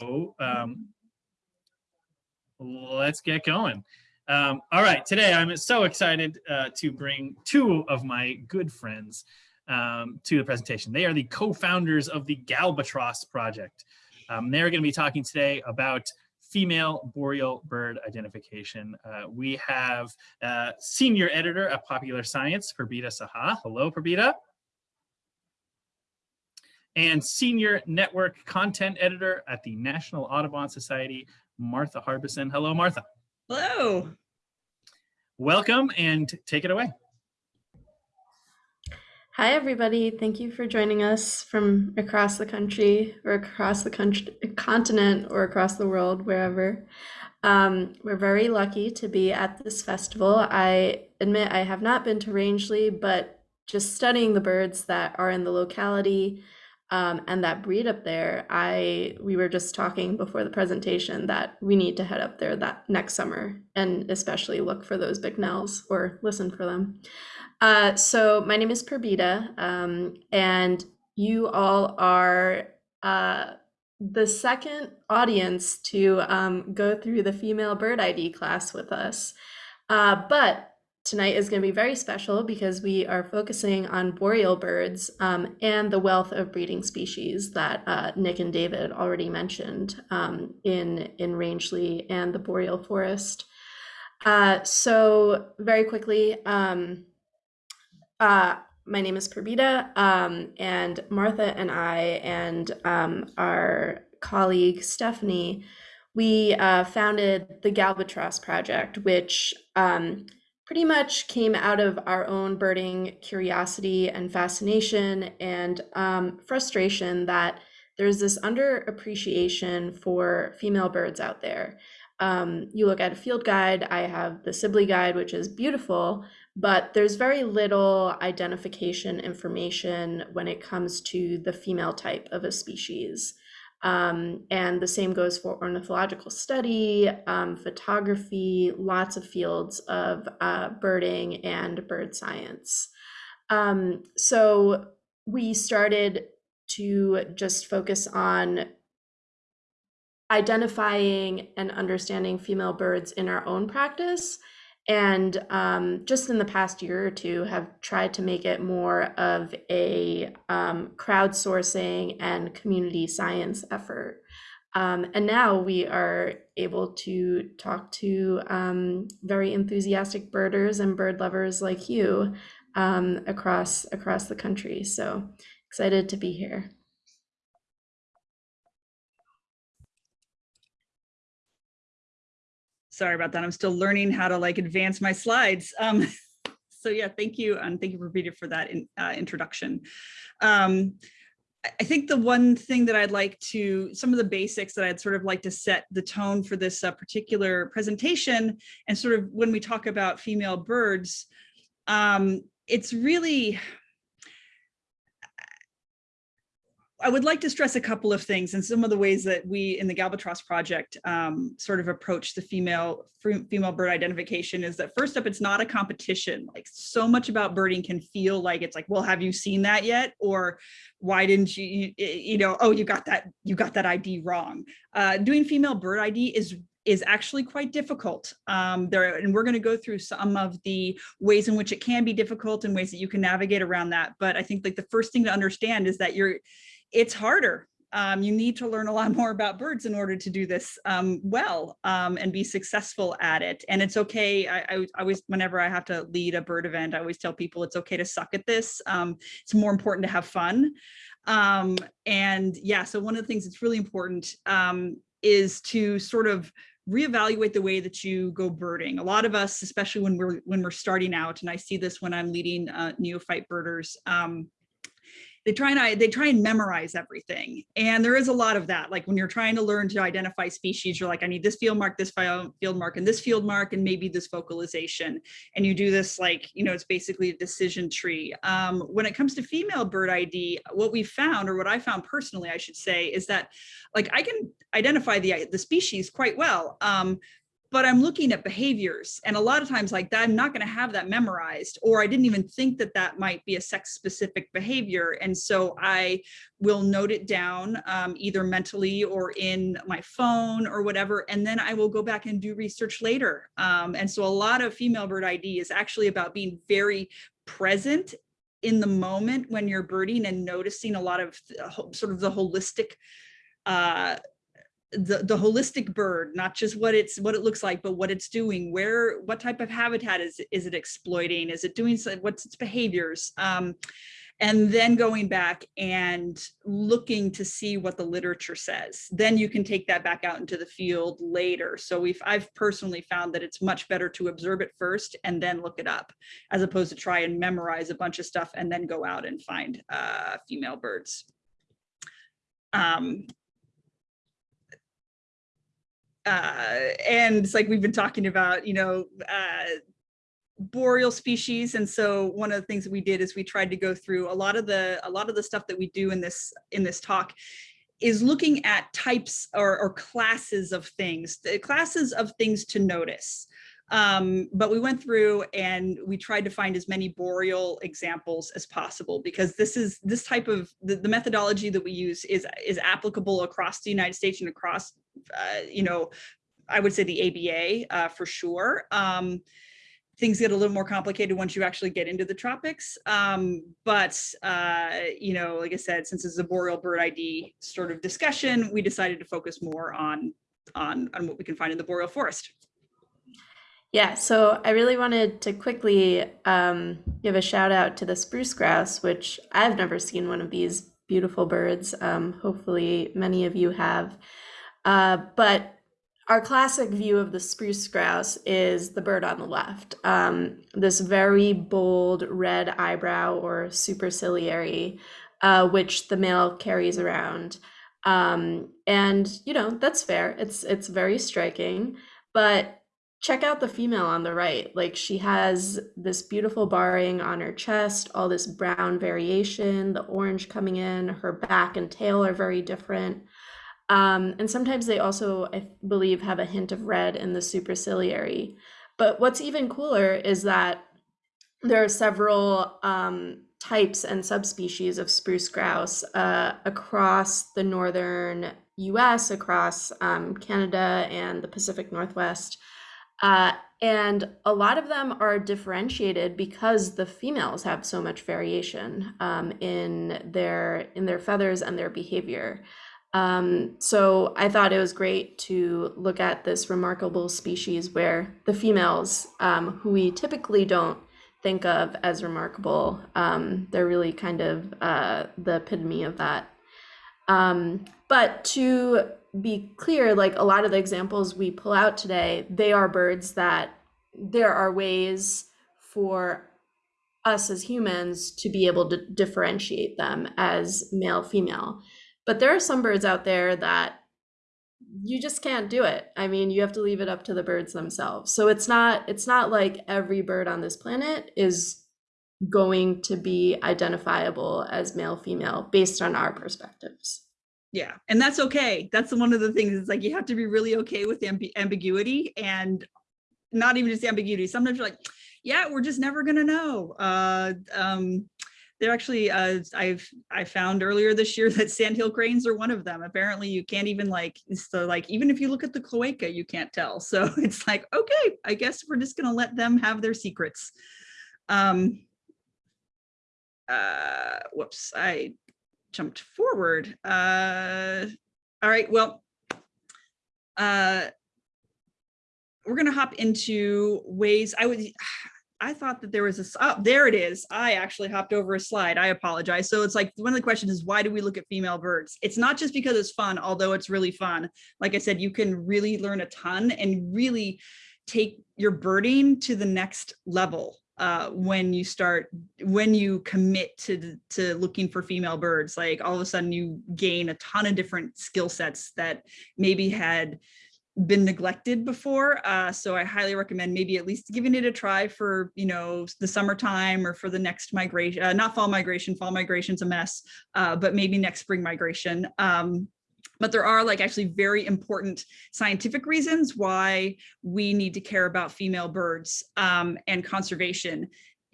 um, let's get going. Um, all right, today I'm so excited uh, to bring two of my good friends um, to the presentation. They are the co-founders of the Galbatross Project. Um, they're going to be talking today about female boreal bird identification. Uh, we have uh, senior editor of Popular Science, Purbita Saha. Hello, Purbita and Senior Network Content Editor at the National Audubon Society, Martha Harbison. Hello, Martha. Hello. Welcome and take it away. Hi, everybody. Thank you for joining us from across the country or across the country, continent or across the world, wherever. Um, we're very lucky to be at this festival. I admit I have not been to Rangeley, but just studying the birds that are in the locality um, and that breed up there, I we were just talking before the presentation that we need to head up there that next summer and especially look for those bicknells or listen for them. Uh, so my name is Purbita, um, and you all are uh, the second audience to um, go through the female bird ID class with us. Uh, but Tonight is going to be very special because we are focusing on boreal birds um, and the wealth of breeding species that uh, Nick and David already mentioned um, in, in Rangeley and the boreal forest. Uh, so very quickly, um, uh, my name is Purbita um, and Martha and I and um, our colleague Stephanie, we uh, founded the Galbatross Project, which um, pretty much came out of our own birding curiosity and fascination and um, frustration that there's this underappreciation for female birds out there. Um, you look at a field guide, I have the Sibley guide, which is beautiful, but there's very little identification information when it comes to the female type of a species. Um, and the same goes for ornithological study, um, photography, lots of fields of uh, birding and bird science. Um, so we started to just focus on identifying and understanding female birds in our own practice and um, just in the past year or two have tried to make it more of a um, crowdsourcing and community science effort. Um, and now we are able to talk to um, very enthusiastic birders and bird lovers like you um, across across the country. So excited to be here Sorry about that. I'm still learning how to like advance my slides. Um, so yeah, thank you. And thank you Purbita for that in, uh, introduction. Um, I think the one thing that I'd like to, some of the basics that I'd sort of like to set the tone for this uh, particular presentation and sort of when we talk about female birds, um, it's really, I would like to stress a couple of things and some of the ways that we in the Galbatross project um, sort of approach the female female bird identification is that first up, it's not a competition. Like so much about birding can feel like it's like, well, have you seen that yet? Or why didn't you, you know, oh, you got that, you got that ID wrong. Uh, doing female bird ID is is actually quite difficult. Um, there, and we're going to go through some of the ways in which it can be difficult and ways that you can navigate around that. But I think like the first thing to understand is that you're it's harder. Um, you need to learn a lot more about birds in order to do this um, well um, and be successful at it. And it's okay. I, I, always, whenever I have to lead a bird event, I always tell people it's okay to suck at this. Um, it's more important to have fun. Um, and yeah, so one of the things that's really important um, is to sort of reevaluate the way that you go birding. A lot of us, especially when we're when we're starting out, and I see this when I'm leading uh, neophyte birders, um, they try and they try and memorize everything. And there is a lot of that. Like when you're trying to learn to identify species you're like i need this field mark this field mark and this field mark and maybe this vocalization. And you do this like you know it's basically a decision tree. Um, when it comes to female bird id what we found or what i found personally i should say is that like i can identify the the species quite well. Um, but I'm looking at behaviors. And a lot of times like that, I'm not going to have that memorized, or I didn't even think that that might be a sex specific behavior. And so I will note it down um, either mentally or in my phone or whatever. And then I will go back and do research later. Um, and so a lot of female bird ID is actually about being very present in the moment when you're birding and noticing a lot of sort of the holistic uh, the, the holistic bird, not just what it's what it looks like, but what it's doing, where, what type of habitat is, is it exploiting? Is it doing, so- what's its behaviors? Um, and then going back and looking to see what the literature says. Then you can take that back out into the field later. So we've, I've personally found that it's much better to observe it first and then look it up, as opposed to try and memorize a bunch of stuff and then go out and find uh, female birds. Um, uh, and it's like we've been talking about, you know, uh, boreal species. And so one of the things that we did is we tried to go through a lot of the a lot of the stuff that we do in this in this talk is looking at types or, or classes of things, the classes of things to notice. Um, but we went through and we tried to find as many boreal examples as possible because this is this type of the, the methodology that we use is is applicable across the United States and across uh, you know I would say the ABA uh, for sure. Um, things get a little more complicated once you actually get into the tropics. Um, but, uh, you know, like I said, since it's a boreal bird ID sort of discussion, we decided to focus more on, on, on what we can find in the boreal forest. Yeah, so I really wanted to quickly um, give a shout out to the spruce grouse, which I've never seen one of these beautiful birds. Um, hopefully, many of you have. Uh, but our classic view of the spruce grouse is the bird on the left. Um, this very bold red eyebrow or superciliary, uh, which the male carries around. Um, and you know that's fair. It's it's very striking, but check out the female on the right. Like she has this beautiful barring on her chest, all this brown variation, the orange coming in. Her back and tail are very different. Um, and sometimes they also, I believe, have a hint of red in the superciliary. But what's even cooler is that there are several um, types and subspecies of spruce grouse uh, across the northern US, across um, Canada and the Pacific Northwest. Uh, and a lot of them are differentiated because the females have so much variation um, in their in their feathers and their behavior. Um, so I thought it was great to look at this remarkable species where the females, um, who we typically don't think of as remarkable, um, they're really kind of uh, the epitome of that. Um, but to be clear, like a lot of the examples we pull out today, they are birds that there are ways for us as humans to be able to differentiate them as male female. But there are some birds out there that you just can't do it. I mean, you have to leave it up to the birds themselves. So it's not it's not like every bird on this planet is going to be identifiable as male female based on our perspectives. Yeah, and that's okay. That's one of the things. It's like you have to be really okay with amb ambiguity and not even just ambiguity. Sometimes you're like, yeah, we're just never gonna know. Uh, um, they're actually, uh, I've I found earlier this year that sandhill cranes are one of them. Apparently, you can't even like so like even if you look at the cloaca, you can't tell. So it's like okay, I guess we're just gonna let them have their secrets. Um, uh, whoops, I jumped forward. Uh, all right, well, uh, we're going to hop into ways I would I thought that there was a, oh, there it is. I actually hopped over a slide. I apologize. So it's like, one of the questions is why do we look at female birds? It's not just because it's fun, although it's really fun. Like I said, you can really learn a ton and really take your birding to the next level uh, when you start, when you commit to, to looking for female birds, like all of a sudden you gain a ton of different skill sets that maybe had been neglected before. Uh, so I highly recommend maybe at least giving it a try for, you know, the summertime or for the next migration, uh, not fall migration, fall migration's a mess, uh, but maybe next spring migration. Um, But there are like actually very important scientific reasons why we need to care about female birds um, and conservation.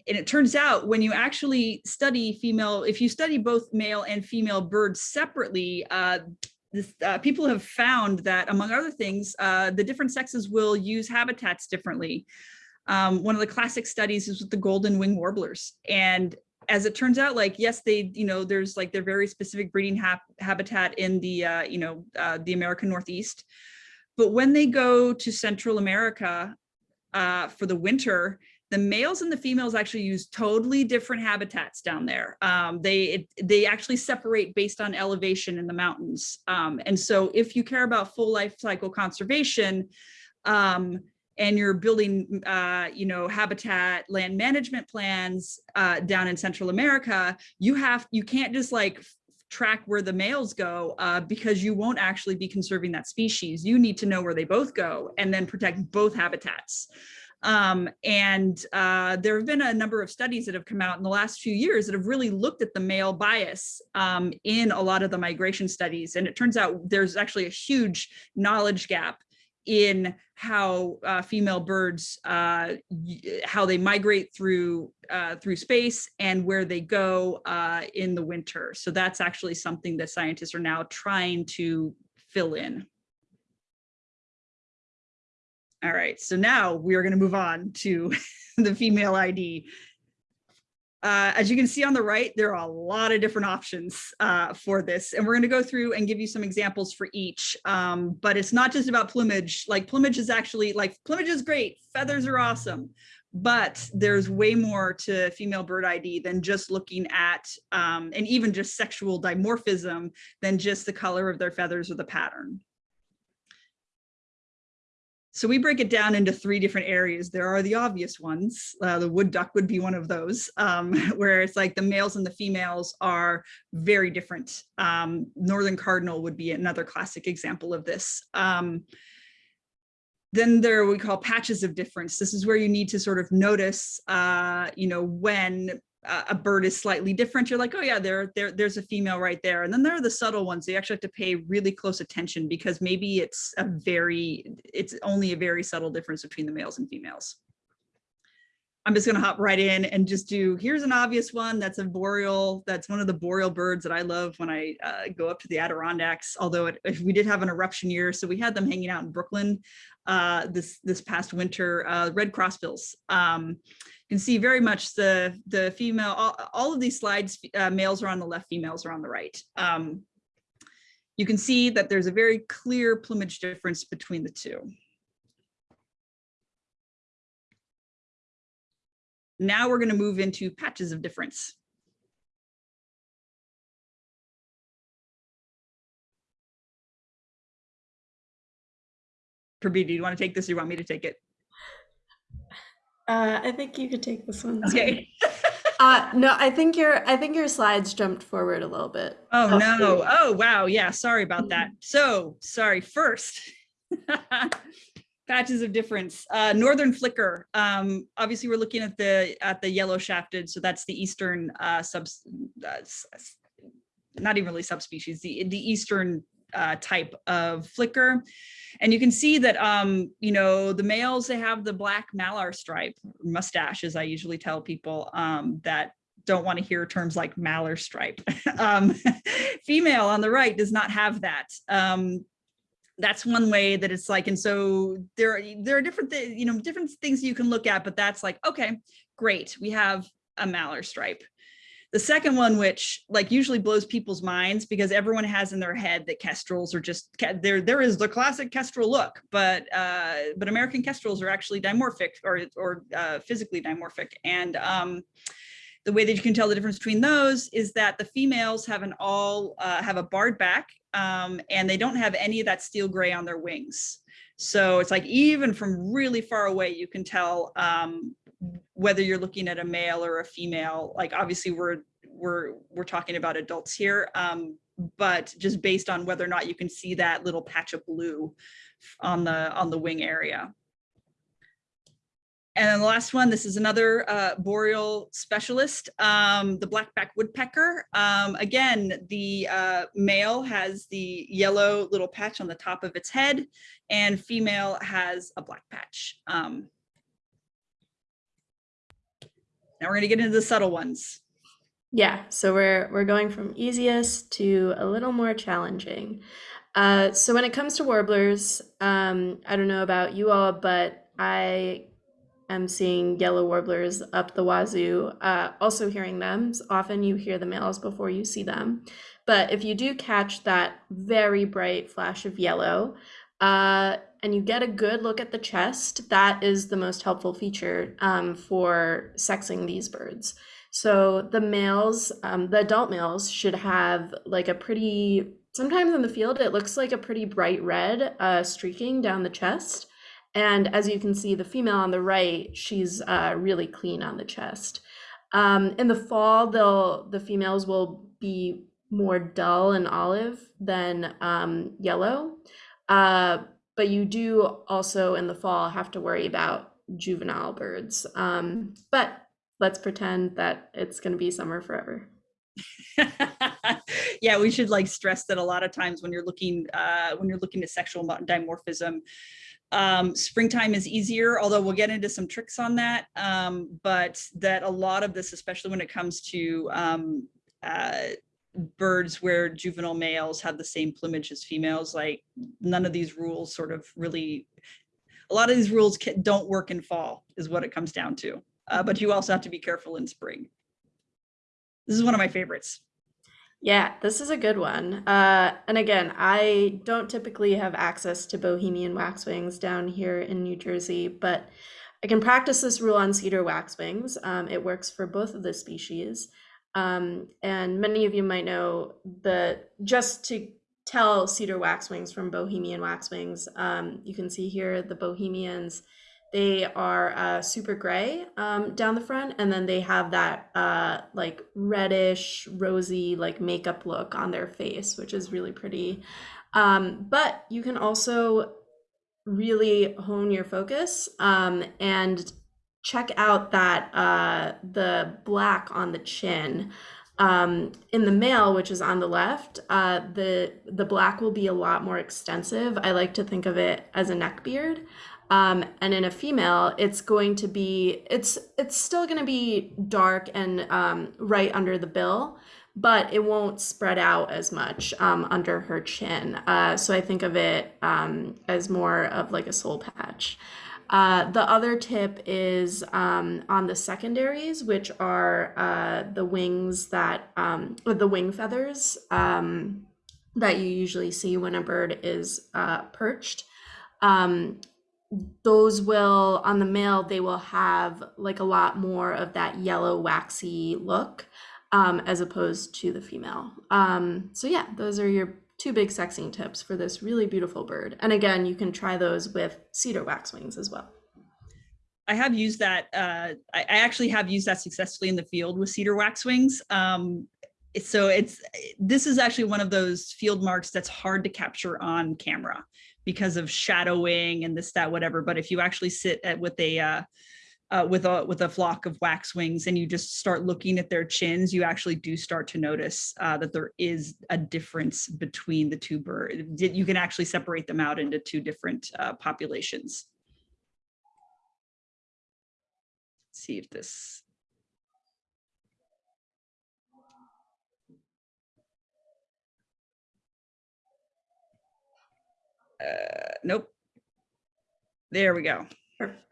And it turns out when you actually study female, if you study both male and female birds separately, uh, this, uh, people have found that among other things, uh, the different sexes will use habitats differently. Um, one of the classic studies is with the golden wing warblers. And as it turns out, like, yes, they, you know, there's like their very specific breeding ha habitat in the, uh, you know, uh, the American Northeast. But when they go to Central America uh, for the winter, the males and the females actually use totally different habitats down there. Um, they it, they actually separate based on elevation in the mountains. Um, and so if you care about full life cycle conservation, um, and you're building, uh, you know, habitat land management plans uh, down in Central America, you have you can't just like track where the males go uh, because you won't actually be conserving that species. You need to know where they both go and then protect both habitats. Um, and uh, there have been a number of studies that have come out in the last few years that have really looked at the male bias um, in a lot of the migration studies. And it turns out there's actually a huge knowledge gap in how uh, female birds, uh, how they migrate through uh, through space and where they go uh, in the winter. So that's actually something that scientists are now trying to fill in. All right, so now we are going to move on to the female ID. Uh, as you can see on the right, there are a lot of different options uh, for this, and we're going to go through and give you some examples for each. Um, but it's not just about plumage. Like plumage is actually like plumage is great, feathers are awesome, but there's way more to female bird ID than just looking at, um, and even just sexual dimorphism than just the color of their feathers or the pattern. So we break it down into three different areas. There are the obvious ones. Uh, the wood duck would be one of those, um, where it's like the males and the females are very different. Um, Northern cardinal would be another classic example of this. Um, then there we call patches of difference. This is where you need to sort of notice, uh, you know, when a bird is slightly different, you're like, oh yeah, there, there, there's a female right there. And then there are the subtle ones. You actually have to pay really close attention because maybe it's a very, it's only a very subtle difference between the males and females. I'm just gonna hop right in and just do, here's an obvious one. That's a boreal, that's one of the boreal birds that I love when I uh, go up to the Adirondacks, although it, we did have an eruption year. So we had them hanging out in Brooklyn uh, this, this past winter, uh, red crossbills. Um, you can see very much the, the female, all, all of these slides, uh, males are on the left, females are on the right. Um, you can see that there's a very clear plumage difference between the two. Now we're going to move into patches of difference. Prabhi, do you want to take this or you want me to take it? Uh, I think you could take this one. Okay. uh, no, I think your I think your slides jumped forward a little bit. Oh no! Oh wow! Yeah, sorry about that. So sorry. First, patches of difference. Uh, northern flicker. Um, obviously, we're looking at the at the yellow shafted, so that's the eastern uh, sub. Uh, not even really subspecies. The the eastern uh, type of flicker. And you can see that, um, you know, the males, they have the black malar stripe, mustache, as I usually tell people um, that don't want to hear terms like malar stripe. um, female on the right does not have that. Um, that's one way that it's like, and so there, are, there are different, you know, different things you can look at, but that's like, okay, great. We have a malar stripe. The second one, which like usually blows people's minds because everyone has in their head that kestrels are just there. There is the classic kestrel look, but uh, but American kestrels are actually dimorphic or or uh, physically dimorphic, and um, the way that you can tell the difference between those is that the females have an all uh, have a barred back um, and they don't have any of that steel gray on their wings. So it's like even from really far away, you can tell um, whether you're looking at a male or a female, like obviously we're we're we're talking about adults here, um, but just based on whether or not you can see that little patch of blue on the on the wing area. And then the last one, this is another uh, boreal specialist, um, the blackback woodpecker. Um, again, the uh, male has the yellow little patch on the top of its head and female has a black patch. Um, now we're gonna get into the subtle ones. Yeah, so we're we're going from easiest to a little more challenging. Uh, so when it comes to warblers, um, I don't know about you all, but I am seeing yellow warblers up the wazoo. Uh, also hearing them. Often you hear the males before you see them. But if you do catch that very bright flash of yellow, uh, and you get a good look at the chest, that is the most helpful feature um, for sexing these birds. So the males, um, the adult males should have like a pretty, sometimes in the field, it looks like a pretty bright red uh, streaking down the chest. And as you can see, the female on the right, she's uh, really clean on the chest. Um, in the fall, they'll the females will be more dull and olive than um, yellow. Uh, but you do also in the fall have to worry about juvenile birds. Um, but let's pretend that it's going to be summer forever. yeah, we should like stress that a lot of times when you're looking uh, when you're looking at sexual dimorphism, um, springtime is easier, although we'll get into some tricks on that. Um, but that a lot of this, especially when it comes to um, uh, birds where juvenile males have the same plumage as females, like none of these rules sort of really, a lot of these rules can, don't work in fall is what it comes down to uh, but you also have to be careful in spring. This is one of my favorites. Yeah, this is a good one. Uh, and again, I don't typically have access to Bohemian waxwings down here in New Jersey, but I can practice this rule on cedar waxwings. Um, it works for both of the species. Um, and many of you might know the just to tell cedar waxwings from Bohemian waxwings, um, you can see here the Bohemians they are uh, super gray um, down the front, and then they have that uh, like reddish, rosy, like makeup look on their face, which is really pretty. Um, but you can also really hone your focus um, and check out that uh, the black on the chin. Um, in the male, which is on the left, uh, the the black will be a lot more extensive. I like to think of it as a neck beard. Um, and in a female, it's going to be it's it's still going to be dark and um, right under the bill, but it won't spread out as much um, under her chin. Uh, so I think of it um, as more of like a soul patch. Uh, the other tip is um, on the secondaries, which are uh, the wings that, um, the wing feathers um, that you usually see when a bird is uh, perched. Um, those will on the male they will have like a lot more of that yellow waxy look um, as opposed to the female um, so yeah those are your two big sexing tips for this really beautiful bird and again you can try those with cedar waxwings as well I have used that. Uh, I, actually have used that successfully in the field with cedar waxwings. Um, so it's this is actually one of those field marks that's hard to capture on camera because of shadowing and this, that, whatever. But if you actually sit at with a uh, uh, with a with a flock of waxwings and you just start looking at their chins, you actually do start to notice uh, that there is a difference between the two birds. You can actually separate them out into two different uh, populations. Let's see if this Uh, nope. There we go. Perfect.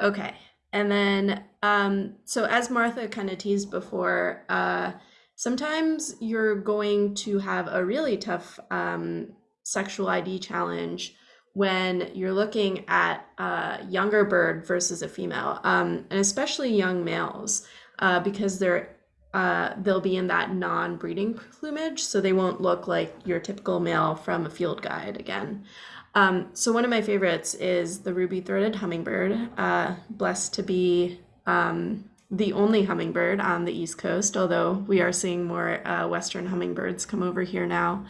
Okay. And then, um, so as Martha kind of teased before, uh, sometimes you're going to have a really tough um, sexual ID challenge when you're looking at a younger bird versus a female, um, and especially young males, uh, because they're uh, they'll be in that non-breeding plumage, so they won't look like your typical male from a field guide again. Um, so one of my favorites is the ruby-throated hummingbird, uh, blessed to be um, the only hummingbird on the East Coast, although we are seeing more uh, Western hummingbirds come over here now.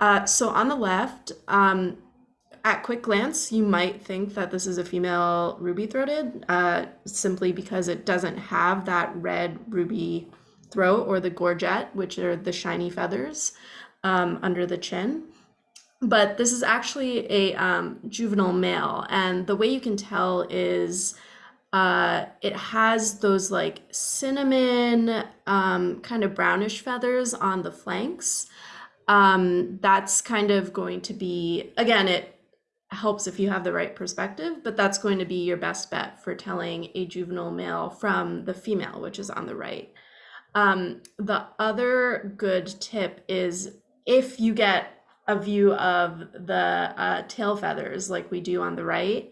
Uh, so on the left, um, at quick glance, you might think that this is a female ruby-throated, uh, simply because it doesn't have that red ruby throat or the gorget, which are the shiny feathers um, under the chin. But this is actually a um, juvenile male, and the way you can tell is uh, it has those like cinnamon um, kind of brownish feathers on the flanks. Um, that's kind of going to be, again, it helps if you have the right perspective, but that's going to be your best bet for telling a juvenile male from the female, which is on the right. Um, the other good tip is if you get a view of the uh, tail feathers like we do on the right,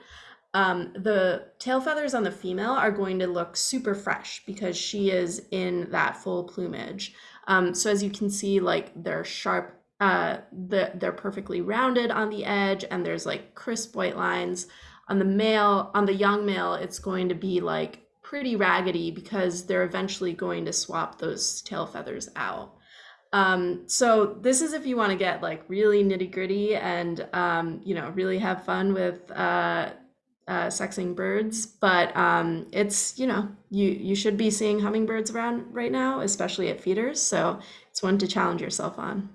um, the tail feathers on the female are going to look super fresh because she is in that full plumage. Um, so as you can see, like they're sharp, uh, the, they're perfectly rounded on the edge and there's like crisp white lines. On the male, on the young male, it's going to be like pretty raggedy because they're eventually going to swap those tail feathers out. Um, so this is if you want to get like really nitty gritty and um, you know really have fun with uh, uh, sexing birds, but um, it's you know you you should be seeing hummingbirds around right now, especially at feeders. So it's one to challenge yourself on.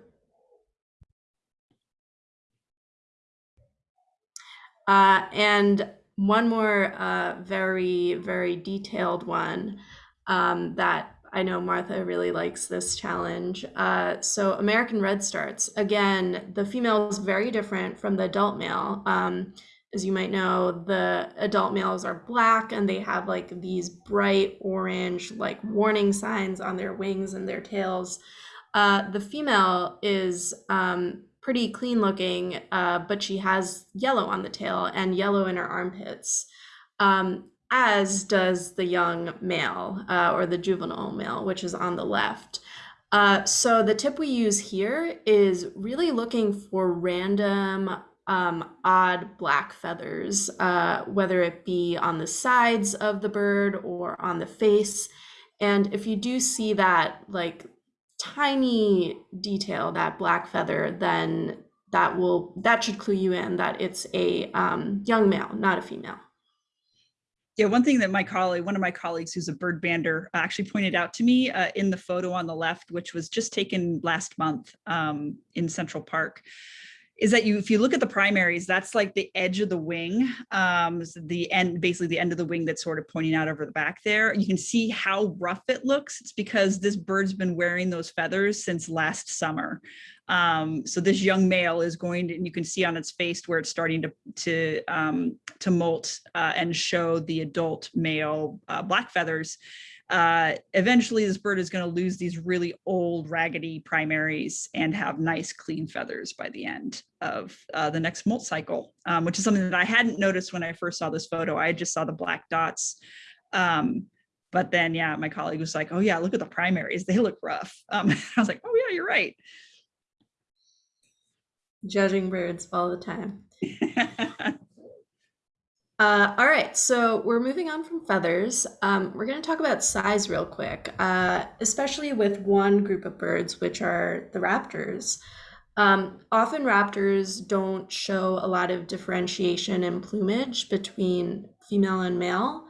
Uh, and one more uh, very very detailed one um, that I know Martha really likes this challenge. Uh, so American redstarts. again, the female is very different from the adult male. Um, as you might know, the adult males are black and they have like these bright orange, like warning signs on their wings and their tails. Uh, the female is um, pretty clean looking, uh, but she has yellow on the tail and yellow in her armpits, um, as does the young male uh, or the juvenile male, which is on the left. Uh, so the tip we use here is really looking for random um, odd black feathers, uh, whether it be on the sides of the bird or on the face. And if you do see that like tiny detail, that black feather, then that will that should clue you in that it's a um, young male, not a female. Yeah, one thing that my colleague, one of my colleagues who's a bird bander actually pointed out to me uh, in the photo on the left, which was just taken last month um, in Central Park, is that you if you look at the primaries that's like the edge of the wing um the end basically the end of the wing that's sort of pointing out over the back there. You can see how rough it looks. It's because this bird's been wearing those feathers since last summer um so this young male is going to and you can see on its face where it's starting to to um to molt uh, and show the adult male uh, black feathers uh, eventually this bird is going to lose these really old raggedy primaries and have nice clean feathers by the end of uh, the next molt cycle, um, which is something that I hadn't noticed when I first saw this photo. I just saw the black dots. Um, but then, yeah, my colleague was like, oh yeah, look at the primaries. They look rough. Um, I was like, oh yeah, you're right. Judging birds all the time. Uh, all right, so we're moving on from feathers. Um, we're going to talk about size real quick, uh, especially with one group of birds, which are the raptors. Um, often raptors don't show a lot of differentiation in plumage between female and male.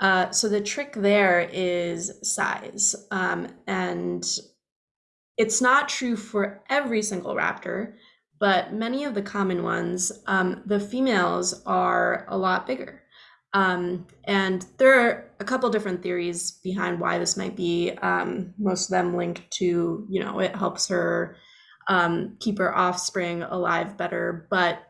Uh, so the trick there is size. Um, and it's not true for every single raptor but many of the common ones, um, the females are a lot bigger. Um, and there are a couple different theories behind why this might be. Um, most of them linked to, you know, it helps her um, keep her offspring alive better. But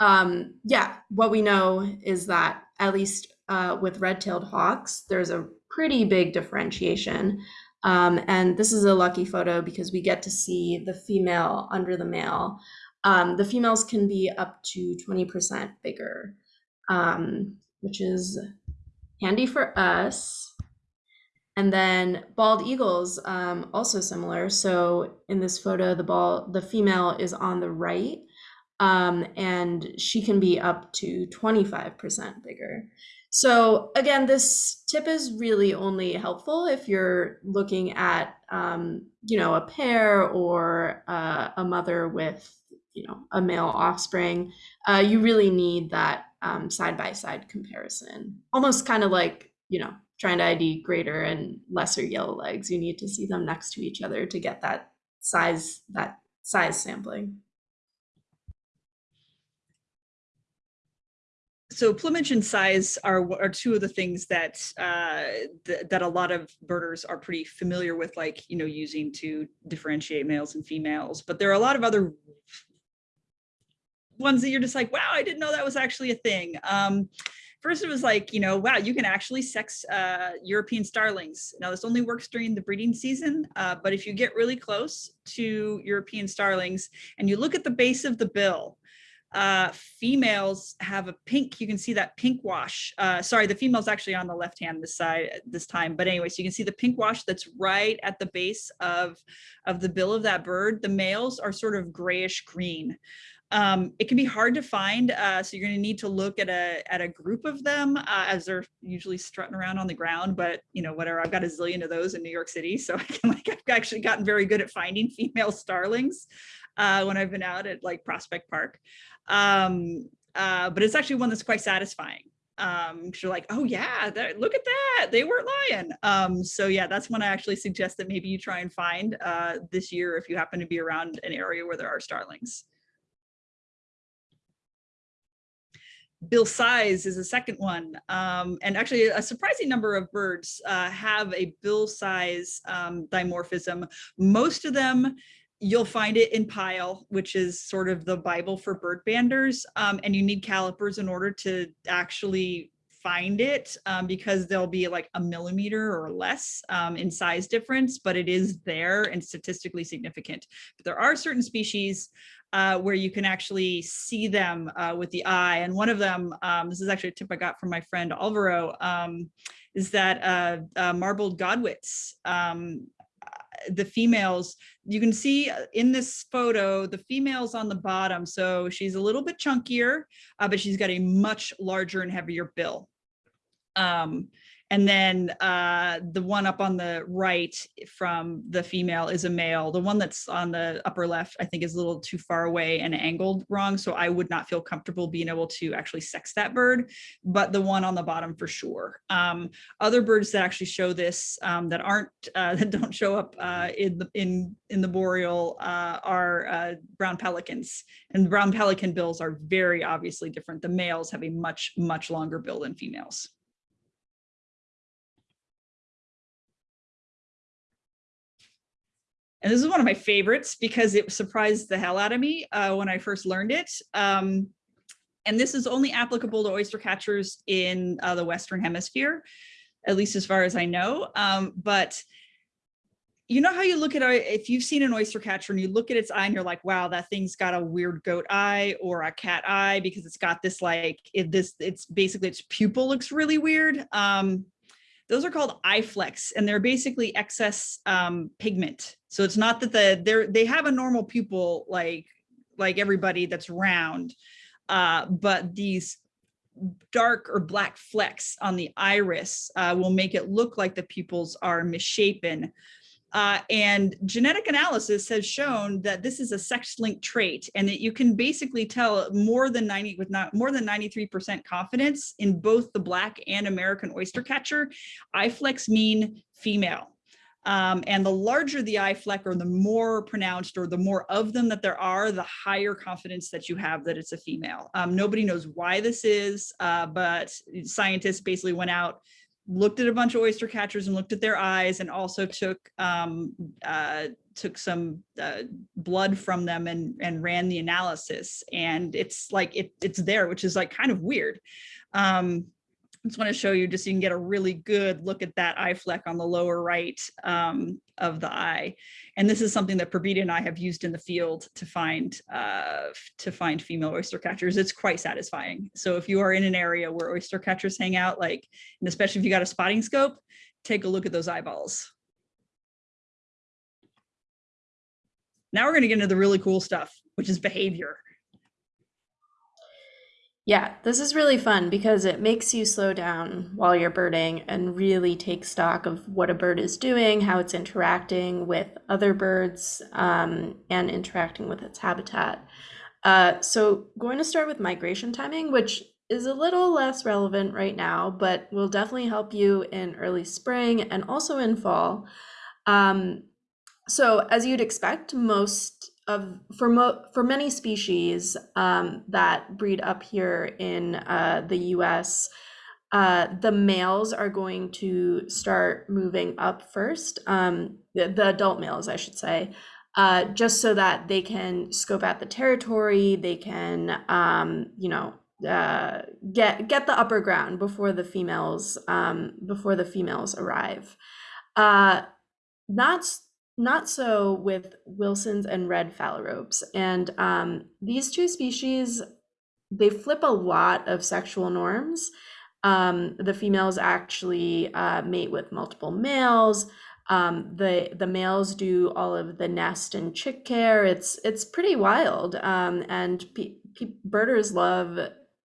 um, yeah, what we know is that at least uh, with red-tailed hawks, there's a pretty big differentiation. Um, and this is a lucky photo because we get to see the female under the male. Um, the females can be up to 20% bigger, um, which is handy for us. And then bald eagles, um, also similar. So in this photo, the ball, the female is on the right, um, and she can be up to 25% bigger. So again, this tip is really only helpful if you're looking at, um, you know, a pair or uh, a mother with you know, a male offspring, uh, you really need that side by side comparison. Almost kind of like, you know, trying to ID greater and lesser yellowlegs. You need to see them next to each other to get that size, that size sampling. So plumage and size are are two of the things that uh, th that a lot of birders are pretty familiar with, like you know, using to differentiate males and females. But there are a lot of other ones that you're just like, wow, I didn't know that was actually a thing. Um, first, it was like, you know, wow, you can actually sex uh, European starlings. Now, this only works during the breeding season, uh, but if you get really close to European starlings and you look at the base of the bill, uh, females have a pink, you can see that pink wash. Uh, sorry, the female's actually on the left hand this side this time. But anyway, so you can see the pink wash that's right at the base of, of the bill of that bird. The males are sort of grayish green. Um, it can be hard to find, uh, so you're going to need to look at a at a group of them uh, as they're usually strutting around on the ground. But you know, whatever. I've got a zillion of those in New York City, so I can like I've actually gotten very good at finding female starlings uh, when I've been out at like Prospect Park. Um, uh, but it's actually one that's quite satisfying. Um, you're like, oh yeah, look at that, they weren't lying. Um, so yeah, that's one I actually suggest that maybe you try and find uh, this year if you happen to be around an area where there are starlings. bill size is a second one. Um, and actually a surprising number of birds uh, have a bill size um, dimorphism. Most of them you'll find it in Pyle, which is sort of the Bible for bird banders. Um, and you need calipers in order to actually find it um, because there'll be like a millimeter or less um, in size difference, but it is there and statistically significant. But there are certain species uh, where you can actually see them uh, with the eye. And one of them, um, this is actually a tip I got from my friend Alvaro, um, is that uh, uh marbled godwits um, the females, you can see uh, in this photo, the females on the bottom. So she's a little bit chunkier, uh, but she's got a much larger and heavier bill. Um, and then uh, the one up on the right from the female is a male. The one that's on the upper left, I think is a little too far away and angled wrong. So I would not feel comfortable being able to actually sex that bird, but the one on the bottom for sure. Um, other birds that actually show this um, that aren't, uh, that don't show up uh, in, the, in, in the boreal uh, are uh, brown pelicans. And brown pelican bills are very obviously different. The males have a much, much longer bill than females. And this is one of my favorites because it surprised the hell out of me uh, when I first learned it. Um, and this is only applicable to oyster catchers in uh, the Western hemisphere, at least as far as I know. Um, but you know how you look at, a, if you've seen an oyster catcher and you look at its eye and you're like, wow, that thing's got a weird goat eye or a cat eye because it's got this like, it, this, it's basically its pupil looks really weird. Um, those are called eye flecks and they're basically excess um, pigment. So it's not that the they're they have a normal pupil like like everybody that's round, uh, but these dark or black flecks on the iris uh, will make it look like the pupils are misshapen uh, and genetic analysis has shown that this is a sex-linked trait and that you can basically tell more than 90 with not more than 93% confidence in both the black and American oyster catcher. Eye flecks mean female. Um, and the larger the eye fleck or the more pronounced or the more of them that there are, the higher confidence that you have that it's a female. Um, nobody knows why this is, uh, but scientists basically went out looked at a bunch of oyster catchers and looked at their eyes and also took um, uh, took some uh, blood from them and and ran the analysis and it's like it it's there which is like kind of weird um, I just want to show you just so you can get a really good look at that eye fleck on the lower right um, of the eye. And this is something that Purbita and I have used in the field to find uh, to find female oyster catchers. It's quite satisfying. So if you are in an area where oyster catchers hang out, like, and especially if you got a spotting scope, take a look at those eyeballs. Now we're going to get into the really cool stuff, which is behavior. Yeah, this is really fun because it makes you slow down while you're birding and really take stock of what a bird is doing, how it's interacting with other birds, um, and interacting with its habitat. Uh, so going to start with migration timing, which is a little less relevant right now, but will definitely help you in early spring and also in fall. Um, so as you'd expect, most of for mo for many species um, that breed up here in uh, the U.S., uh, the males are going to start moving up first. Um, the, the adult males, I should say, uh, just so that they can scope out the territory. They can, um, you know, uh, get get the upper ground before the females um, before the females arrive. Uh, not not so with Wilson's and red phalaropes, and um, these two species they flip a lot of sexual norms. Um, the females actually uh, mate with multiple males. Um, the the males do all of the nest and chick care. It's it's pretty wild, um, and pe- pe- birders love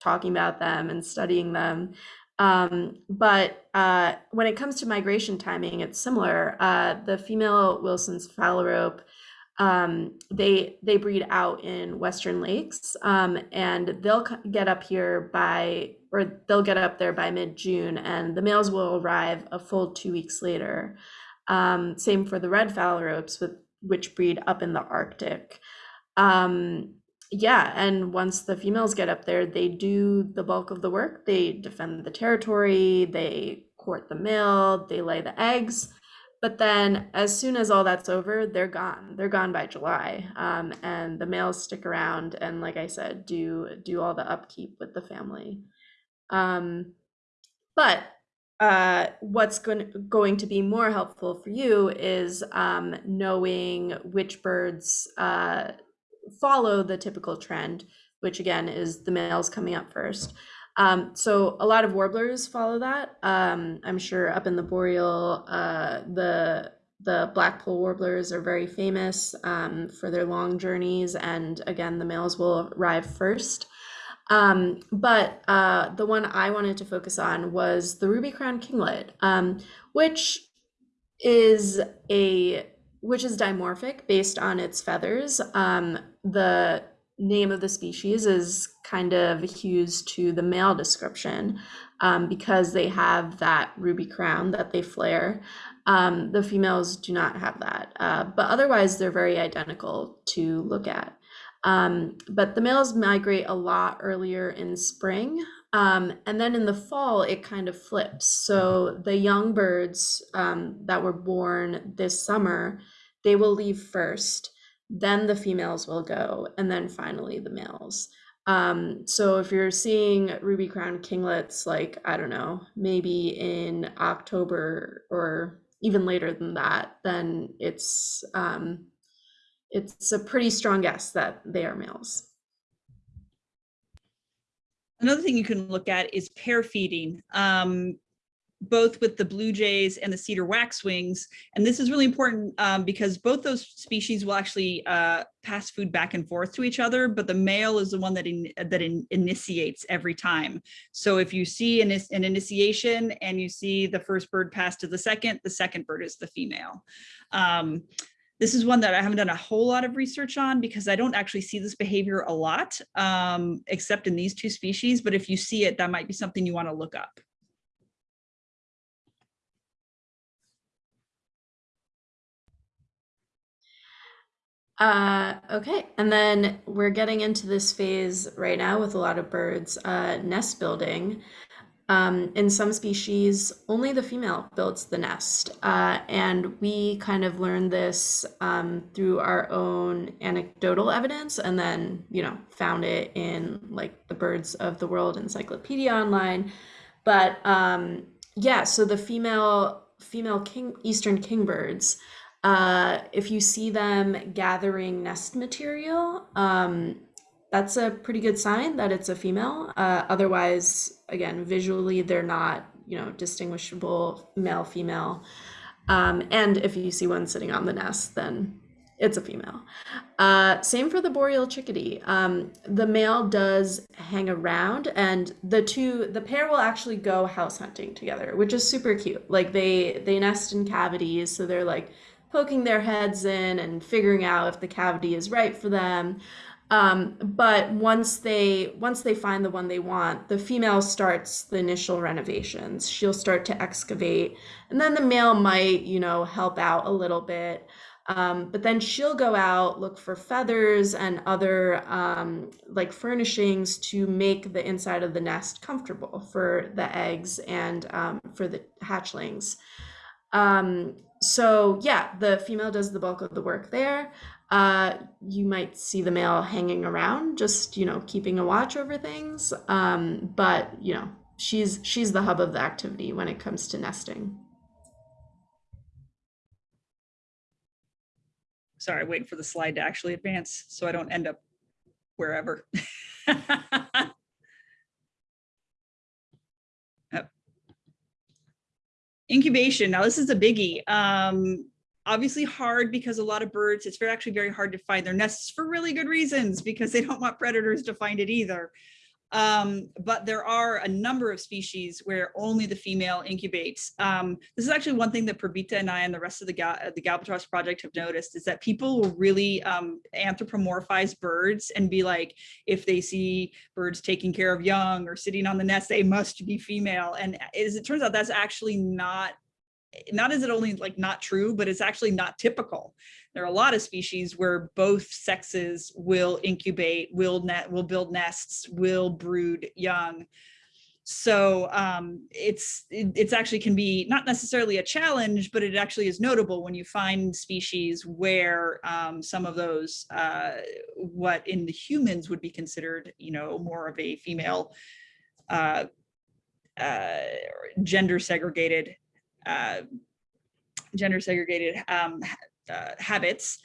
talking about them and studying them. Um, but uh, when it comes to migration timing, it's similar. Uh, the female Wilson's phalarope, um, they they breed out in western lakes, um, and they'll get up here by or they'll get up there by mid June, and the males will arrive a full two weeks later. Um, same for the red phalaropes, with which breed up in the Arctic. Um, yeah, and once the females get up there, they do the bulk of the work. They defend the territory, they court the male, they lay the eggs. But then, as soon as all that's over, they're gone. They're gone by July, um, and the males stick around and, like I said, do do all the upkeep with the family. Um, but uh, what's going going to be more helpful for you is um, knowing which birds uh, follow the typical trend, which again is the males coming up first. Um, so a lot of warblers follow that. Um, I'm sure up in the boreal, uh, the the blackpoll warblers are very famous um, for their long journeys, and again, the males will arrive first. Um, but uh, the one I wanted to focus on was the ruby crown kinglet, um, which is a which is dimorphic based on its feathers. Um, the name of the species is kind of hues to the male description um, because they have that ruby crown that they flare. Um, the females do not have that, uh, but otherwise they're very identical to look at. Um, but the males migrate a lot earlier in spring. Um, and then in the fall, it kind of flips. So the young birds um, that were born this summer they will leave first, then the females will go, and then finally the males. Um, so if you're seeing ruby crown kinglets, like, I don't know, maybe in October or even later than that, then it's um, it's a pretty strong guess that they are males. Another thing you can look at is pair feeding. Um, both with the blue jays and the cedar waxwings. And this is really important um, because both those species will actually uh, pass food back and forth to each other, but the male is the one that in, that in, initiates every time. So if you see an, an initiation and you see the first bird pass to the second, the second bird is the female. Um, this is one that I haven't done a whole lot of research on because I don't actually see this behavior a lot, um, except in these two species. But if you see it, that might be something you want to look up. Uh, okay, and then we're getting into this phase right now with a lot of birds, uh, nest building. Um, in some species, only the female builds the nest. Uh, and we kind of learned this um, through our own anecdotal evidence and then, you know, found it in like the Birds of the World Encyclopedia online. But um, yeah, so the female female king eastern kingbirds uh, if you see them gathering nest material, um, that's a pretty good sign that it's a female. Uh, otherwise, again, visually, they're not, you know, distinguishable male, female. Um, and if you see one sitting on the nest, then it's a female. Uh, same for the boreal chickadee. Um, the male does hang around, and the two, the pair will actually go house hunting together, which is super cute. Like they they nest in cavities, so they're like poking their heads in and figuring out if the cavity is right for them. Um, but once they once they find the one they want, the female starts the initial renovations. She'll start to excavate, and then the male might, you know, help out a little bit. Um, but then she'll go out, look for feathers and other um, like furnishings to make the inside of the nest comfortable for the eggs and um, for the hatchlings. So yeah, the female does the bulk of the work there. Uh, you might see the male hanging around, just you know, keeping a watch over things. Um, but you know, she's she's the hub of the activity when it comes to nesting. Sorry, waiting for the slide to actually advance so I don't end up wherever. Incubation. Now this is a biggie. Um, obviously hard because a lot of birds, it's very actually very hard to find their nests for really good reasons because they don't want predators to find it either. Um, but there are a number of species where only the female incubates. Um, this is actually one thing that Purbita and I and the rest of the, Gal the Galbatross project have noticed is that people will really um, anthropomorphize birds and be like, if they see birds taking care of young or sitting on the nest, they must be female. And as it turns out, that's actually not not is it only like not true, but it's actually not typical. There are a lot of species where both sexes will incubate, will net, will build nests, will brood young. So um, it's it, it's actually can be not necessarily a challenge, but it actually is notable when you find species where um, some of those uh, what in the humans would be considered, you know, more of a female uh, uh, gender segregated uh, gender segregated um, uh, habits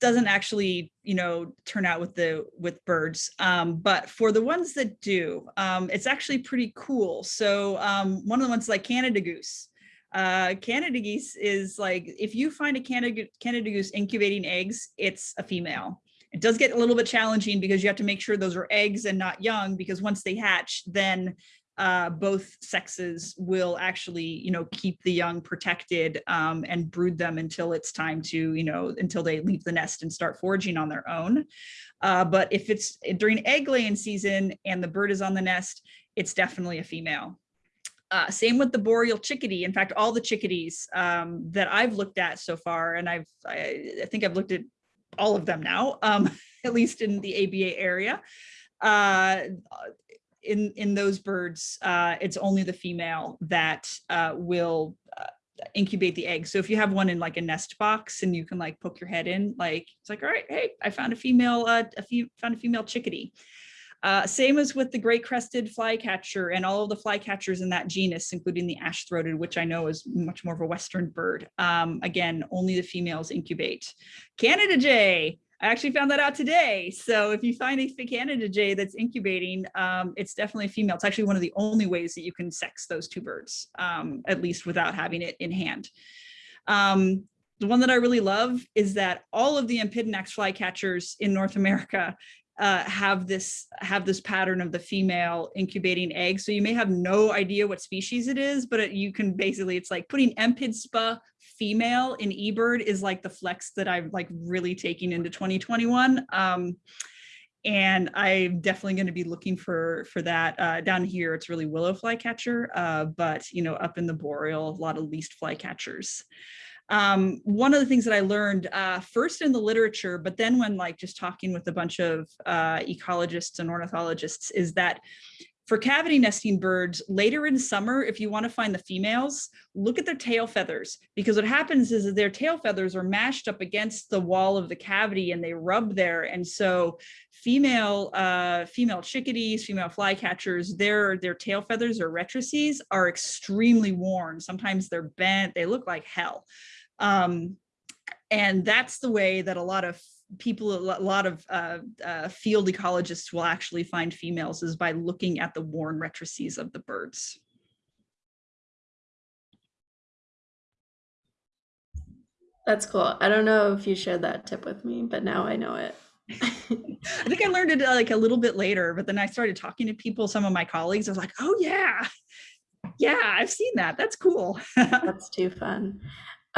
doesn't actually, you know, turn out with the with birds. Um, but for the ones that do, um, it's actually pretty cool. So um, one of the ones like Canada goose. Uh, Canada geese is like, if you find a Canada, Canada goose incubating eggs, it's a female. It does get a little bit challenging because you have to make sure those are eggs and not young because once they hatch, then uh, both sexes will actually, you know, keep the young protected um, and brood them until it's time to, you know, until they leave the nest and start foraging on their own. Uh, but if it's during egg laying season and the bird is on the nest, it's definitely a female. Uh, same with the boreal chickadee. In fact, all the chickadees um, that I've looked at so far, and I've, I, I think I've looked at all of them now, um, at least in the ABA area. Uh, in in those birds, uh, it's only the female that uh, will uh, incubate the egg. So if you have one in like a nest box and you can like poke your head in, like it's like, all right, hey, I found a female, uh, a few found a female chickadee. Uh, same as with the great crested flycatcher and all of the flycatchers in that genus, including the ash-throated, which I know is much more of a Western bird. Um, again, only the females incubate. Canada jay, I actually found that out today. So if you find a Canada jay that's incubating, um, it's definitely female. It's actually one of the only ways that you can sex those two birds, um, at least without having it in hand. Um, the one that I really love is that all of the Empidonax flycatchers in North America uh, have this have this pattern of the female incubating eggs. So you may have no idea what species it is, but it, you can basically, it's like putting Empidspa female in eBird is like the flex that I'm like really taking into 2021. Um, and I'm definitely going to be looking for for that uh, down here. It's really willow flycatcher, uh, but you know, up in the boreal, a lot of least flycatchers. Um, one of the things that I learned uh, first in the literature, but then when like just talking with a bunch of uh, ecologists and ornithologists is that for cavity nesting birds, later in summer, if you want to find the females, look at their tail feathers, because what happens is that their tail feathers are mashed up against the wall of the cavity and they rub there. And so female uh, female chickadees, female flycatchers, their, their tail feathers or rectrices are extremely worn. Sometimes they're bent, they look like hell. Um, and that's the way that a lot of people, a lot of uh, uh, field ecologists will actually find females is by looking at the worn rectrices of the birds. That's cool. I don't know if you shared that tip with me, but now I know it. I think I learned it uh, like a little bit later, but then I started talking to people, some of my colleagues, I was like, oh yeah, yeah, I've seen that. That's cool. That's too fun.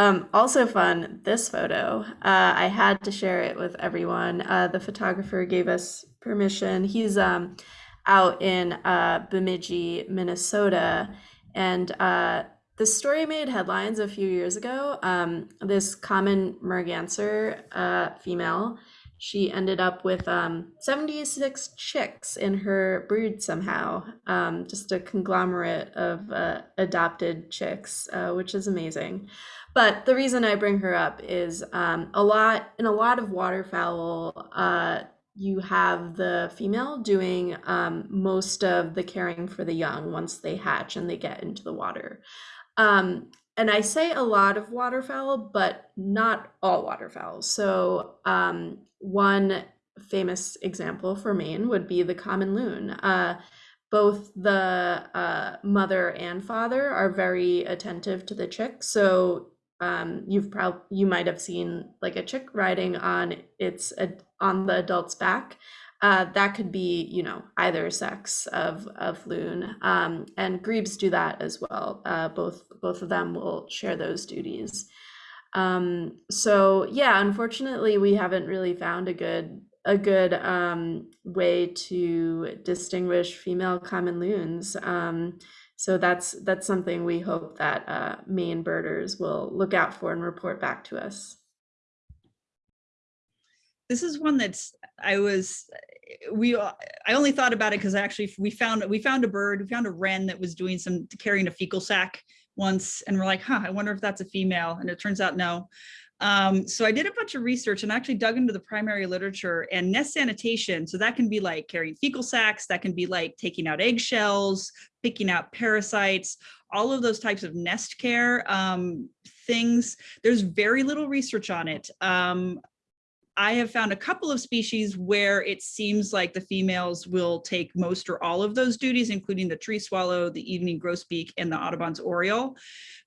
Um, also fun, this photo. Uh, I had to share it with everyone. Uh, the photographer gave us permission. He's um, out in uh, Bemidji, Minnesota, and uh, this story made headlines a few years ago. Um, this common merganser uh, female, she ended up with um, 76 chicks in her brood somehow, um, just a conglomerate of uh, adopted chicks, uh, which is amazing. But the reason I bring her up is um, a lot in a lot of waterfowl. Uh, you have the female doing um, most of the caring for the young once they hatch and they get into the water. Um, and I say a lot of waterfowl, but not all waterfowl. So um, one famous example for Maine would be the common loon. Uh, both the uh, mother and father are very attentive to the chick. So um, you've probably you might have seen like a chick riding on its on the adult's back. Uh, that could be, you know, either sex of of loon, um, and grebes do that as well. Uh, both both of them will share those duties. Um, so yeah, unfortunately, we haven't really found a good a good um, way to distinguish female common loons. Um, so that's that's something we hope that uh, Maine birders will look out for and report back to us. This is one that's I was we I only thought about it because actually we found we found a bird we found a wren that was doing some carrying a fecal sack once and we're like huh I wonder if that's a female and it turns out no um, so I did a bunch of research and actually dug into the primary literature and nest sanitation. So that can be like carrying fecal sacs, that can be like taking out eggshells, picking out parasites, all of those types of nest care um, things. There's very little research on it. Um, I have found a couple of species where it seems like the females will take most or all of those duties, including the tree swallow, the evening grosbeak, and the Audubon's oriole,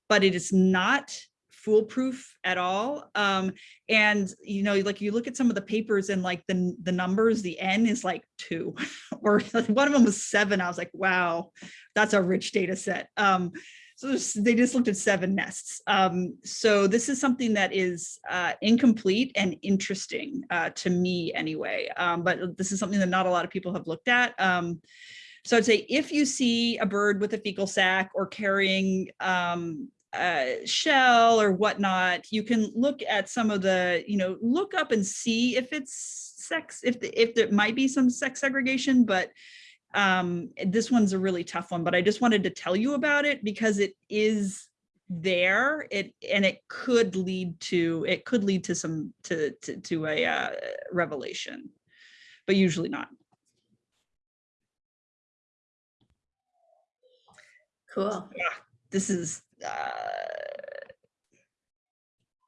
but it is not foolproof at all. Um, and, you know, like you look at some of the papers and like the, the numbers, the N is like two or one of them was seven. I was like, wow, that's a rich data set. Um, they just looked at seven nests. Um, so this is something that is uh, incomplete and interesting uh, to me anyway, um, but this is something that not a lot of people have looked at. Um, so I'd say if you see a bird with a fecal sac or carrying um, uh, shell or whatnot, you can look at some of the, you know, look up and see if it's sex, if the, if there might be some sex segregation, but um, this one's a really tough one. But I just wanted to tell you about it because it is there it and it could lead to it could lead to some to to, to a uh, revelation but usually not cool yeah this is uh,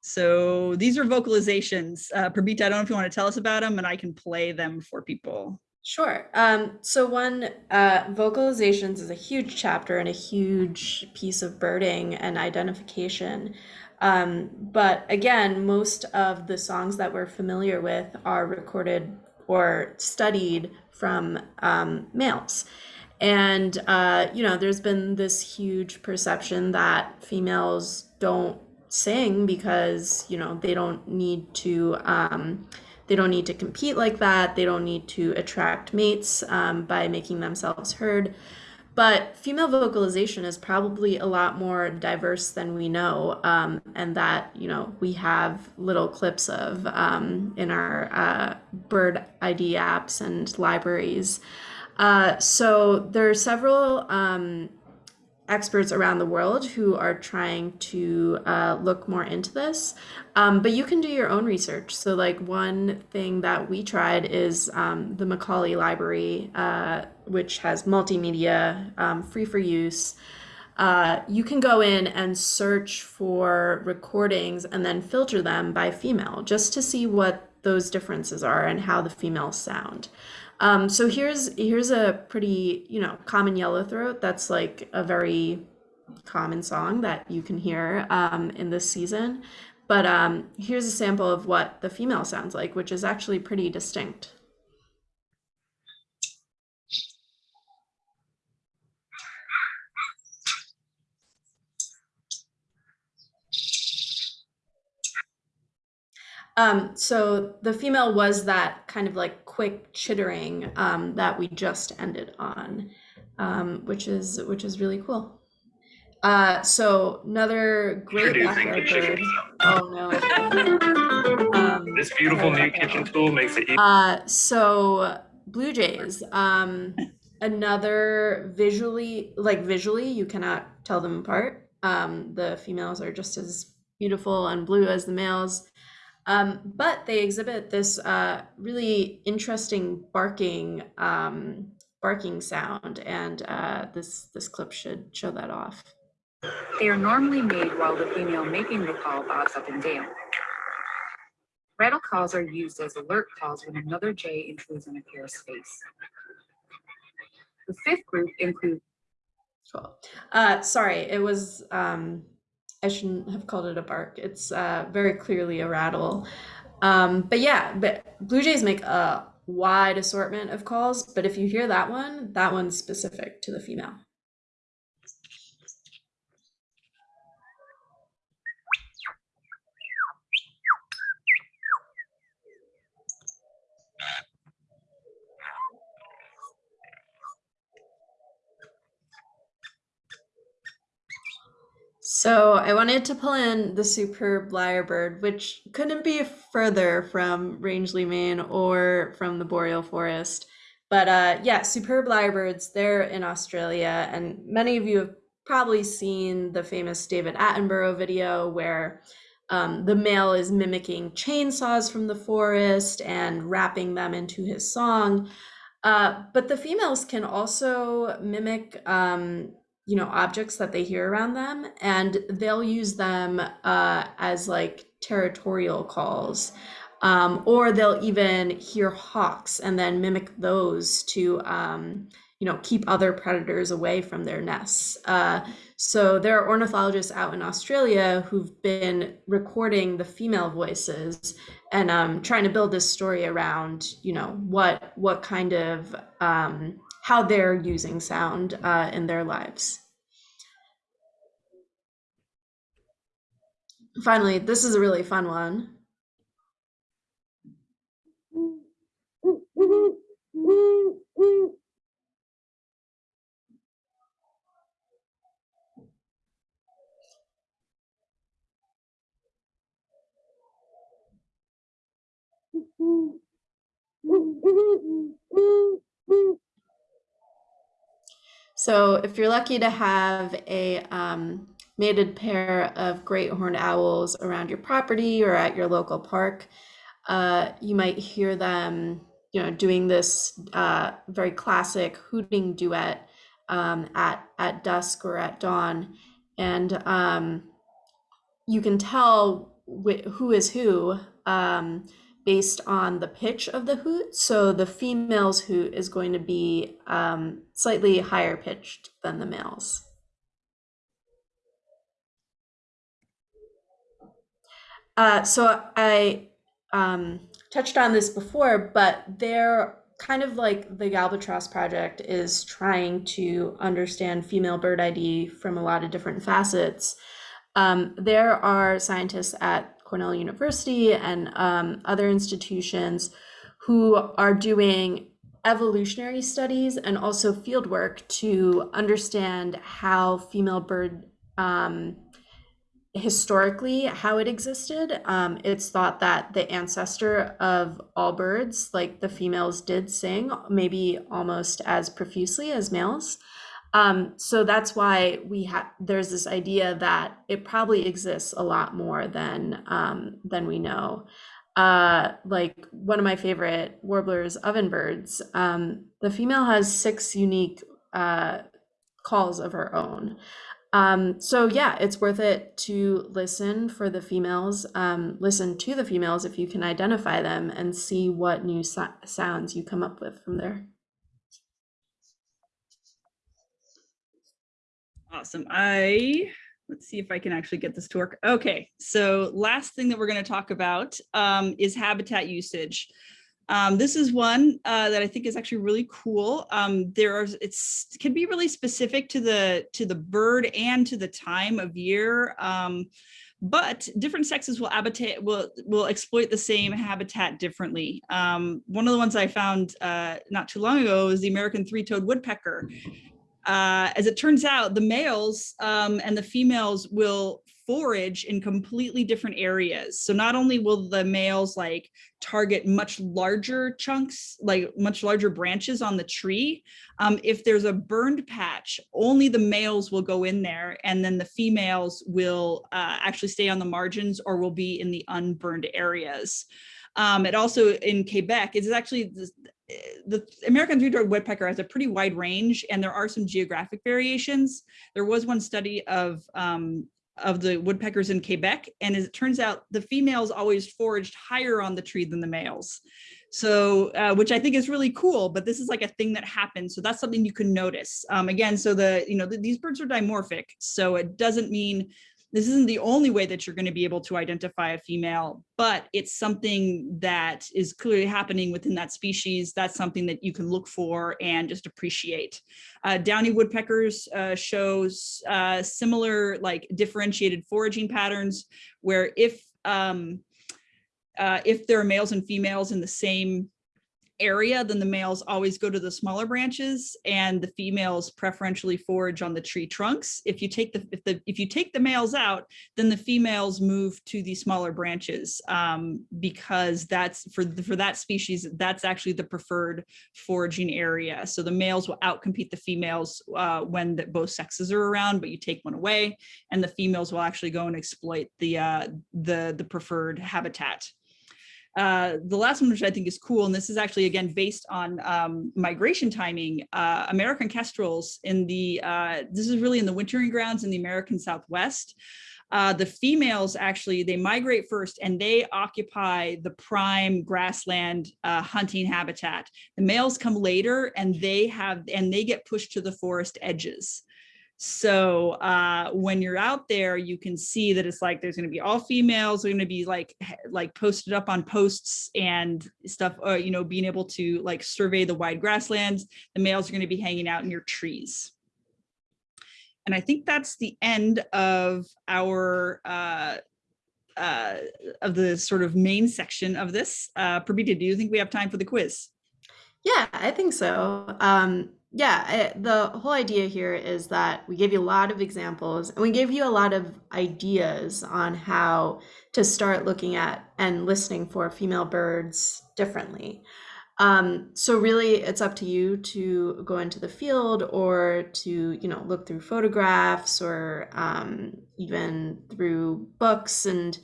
so these are vocalizations. Uh, Purbita, I don't know if you want to tell us about them and I can play them for people. Sure. Um, so one, uh, vocalizations is a huge chapter and a huge piece of birding and identification. Um, but again, most of the songs that we're familiar with are recorded or studied from um, males. And, uh, you know, there's been this huge perception that females don't sing because, you know, they don't need to, um, they don't need to compete like that. They don't need to attract mates um, by making themselves heard. But female vocalization is probably a lot more diverse than we know, um, and that you know we have little clips of um, in our uh, bird ID apps and libraries. Uh, so there are several um, experts around the world who are trying to uh, look more into this. Um, but you can do your own research. So like one thing that we tried is um, the Macaulay Library, uh, which has multimedia, um, free for use. Uh, you can go in and search for recordings and then filter them by female just to see what those differences are and how the females sound. Um, so here's here's a pretty you know common yellowthroat. That's like a very common song that you can hear um, in this season. But um, here's a sample of what the female sounds like, which is actually pretty distinct. Um, so the female was that kind of like quick chittering um, that we just ended on, um, which is which is really cool. Uh, so another great backyard bird. Oh no. Um, This beautiful new kitchen tool makes it easy. Uh, so blue jays, um, another visually, like visually, you cannot tell them apart. Um, the females are just as beautiful and blue as the males. Um, but they exhibit this uh, really interesting barking, um, barking sound, and uh, this this clip should show that off. They are normally made while the female making the call bobs up and down. Rattle calls are used as alert calls when another jay intrudes on a pair's space. The fifth group includes Cool. Uh, sorry, it was, um, I shouldn't have called it a bark. It's uh, very clearly a rattle. Um, but yeah, but Blue Jays make a wide assortment of calls, but if you hear that one, that one's specific to the female. So I wanted to pull in the superb lyrebird, which couldn't be further from Rangeley, Maine, or from the boreal forest. But uh, yeah, superb lyrebirds, they're in Australia, and many of you have probably seen the famous David Attenborough video where um, the male is mimicking chainsaws from the forest and wrapping them into his song. Uh, but the females can also mimic um, you know objects that they hear around them and they'll use them uh, as like territorial calls. Um, or they'll even hear hawks and then mimic those to um, you know keep other predators away from their nests. Uh, so there are ornithologists out in australia who've been recording the female voices and um, trying to build this story around you know what what kind of um, how they're using sound uh, in their lives. Finally, this is a really fun one. So if you're lucky to have a um, mated pair of great horned owls around your property or at your local park, uh, you might hear them, you know, doing this uh, very classic hooting duet um, at at dusk or at dawn, and um, you can tell wh- who is who um, based on the pitch of the hoot. So the female's hoot is going to be um, slightly higher pitched than the male's. Uh, so I um, touched on this before, but they're kind of like the Galbatross Project is trying to understand female bird ID from a lot of different facets. Um, there are scientists at Cornell University and um, other institutions who are doing evolutionary studies and also field work to understand how female bird um, historically how it existed. Um, it's thought that the ancestor of all birds like the females did sing maybe almost as profusely as males um, so that's why we have there's this idea that it probably exists a lot more than um, than we know uh, like one of my favorite warblers ovenbirds um, the female has six unique uh, calls of her own um, so yeah, it's worth it to listen for the females, um, listen to the females if you can identify them and see what new so- sounds you come up with from there. Awesome. I let's see if I can actually get this to work. Okay, so last thing that we're going to talk about um, is habitat usage. Um, this is one uh, that I think is actually really cool. Um, there are it's can be really specific to the to the bird and to the time of year. Um, but different sexes will habitat will will exploit the same habitat differently. Um, one of the ones I found uh, not too long ago is the American three-toed woodpecker. Uh, as it turns out, the males um, and the females will forage in completely different areas. So not only will the males like target much larger chunks, like much larger branches on the tree, um, if there's a burned patch, only the males will go in there and then the females will uh, actually stay on the margins or will be in the unburned areas. Um, it also in Quebec, it is actually the, the American three-toed woodpecker has a pretty wide range and there are some geographic variations. There was one study of um, of the woodpeckers in Quebec. And as it turns out, the females always foraged higher on the tree than the males. So, uh, which I think is really cool, but this is like a thing that happens. So that's something you can notice. Um, again, so the, you know, the, these birds are dimorphic. So it doesn't mean this isn't the only way that you're going to be able to identify a female, but it's something that is clearly happening within that species. That's something that you can look for and just appreciate. Uh, downy woodpeckers uh, shows uh, similar like differentiated foraging patterns where if um, uh, if there are males and females in the same area, then the males always go to the smaller branches and the females preferentially forage on the tree trunks. If you take the if the if you take the males out, then the females move to the smaller branches um, because that's for for that species that's actually the preferred foraging area. So the males will outcompete the females uh, when the, both sexes are around, but you take one away, and the females will actually go and exploit the uh, the the preferred habitat. Uh, the last one, which I think is cool, and this is actually, again, based on um, migration timing, uh, American kestrels in the, uh, this is really in the wintering grounds in the American Southwest. Uh, the females actually, they migrate first and they occupy the prime grassland uh, hunting habitat. The males come later and they have, and they get pushed to the forest edges. So uh, when you're out there, you can see that it's like there's going to be all females are going to be like like posted up on posts and stuff. Uh, you know, being able to like survey the wide grasslands. The males are going to be hanging out near trees. And I think that's the end of our uh, uh, of the sort of main section of this. Uh, Purbita, do you think we have time for the quiz? Yeah, I think so. Um, yeah, the whole idea here is that we gave you a lot of examples and we gave you a lot of ideas on how to start looking at and listening for female birds differently. Um, so really it's up to you to go into the field or to, you know, look through photographs or um, even through books and,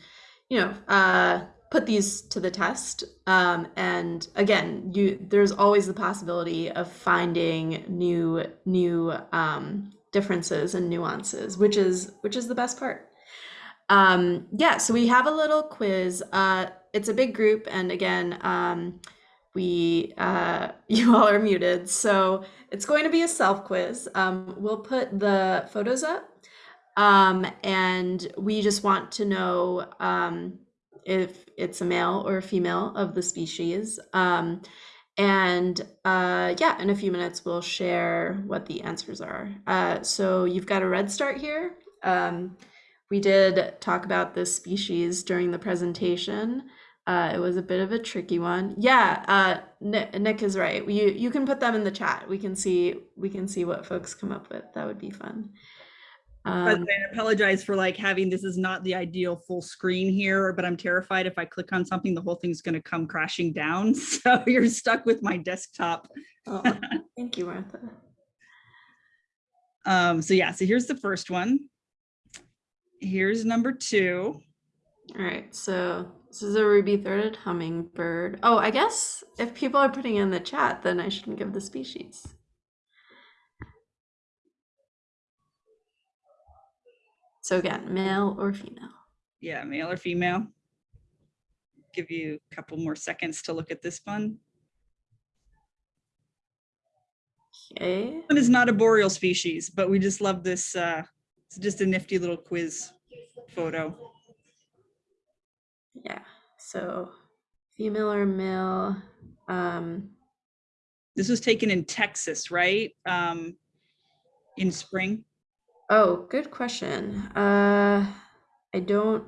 you know, uh, put these to the test. Um, and again, you there's always the possibility of finding new new um, differences and nuances, which is which is the best part. Um, yeah, so we have a little quiz. Uh, it's a big group, and again, um, we uh, you all are muted, so it's going to be a self quiz. Um, we'll put the photos up, um, and we just want to know um, if it's a male or a female of the species. Um, and uh, yeah, in a few minutes, we'll share what the answers are. Uh, so you've got a redstart here. Um, we did talk about this species during the presentation. Uh, it was a bit of a tricky one. Yeah, uh, Nick, Nick is right. You you can put them in the chat. We can see we can see what folks come up with. That would be fun. Um, I apologize for like having this is not the ideal full screen here, but I'm terrified if I click on something, the whole thing's going to come crashing down. So you're stuck with my desktop. oh, thank you, Martha. Um, so yeah, so here's the first one. Here's number two. All right, so this is a ruby-throated hummingbird. Oh, I guess if people are putting in the chat, then I shouldn't give the species. So again, male or female. Yeah, male or female. Give you a couple more seconds to look at this one. Okay. One is not a boreal species, but we just love this. Uh, it's just a nifty little quiz photo. Yeah. So female or male. Um, this was taken in Texas, right? Um, in spring. Oh, good question. Uh, I don't,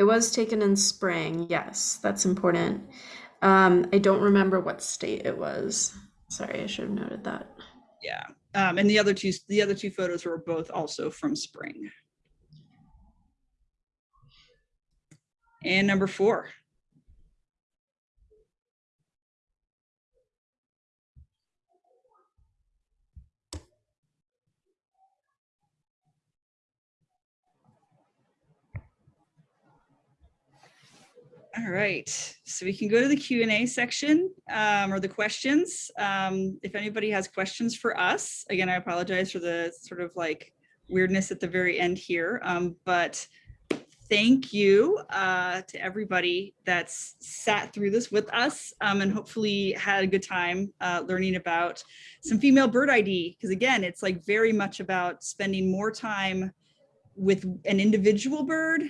it was taken in spring. Yes, that's important. Um, I don't remember what state it was. Sorry, I should have noted that. Yeah. Um, and the other two, the other two photos were both also from spring. And number four. All right, so we can go to the Q and A section um, or the questions. Um, if anybody has questions for us, again, I apologize for the sort of like weirdness at the very end here, um, but thank you uh, to everybody that's sat through this with us um, and hopefully had a good time uh, learning about some female bird ID. Because again, it's like very much about spending more time with an individual bird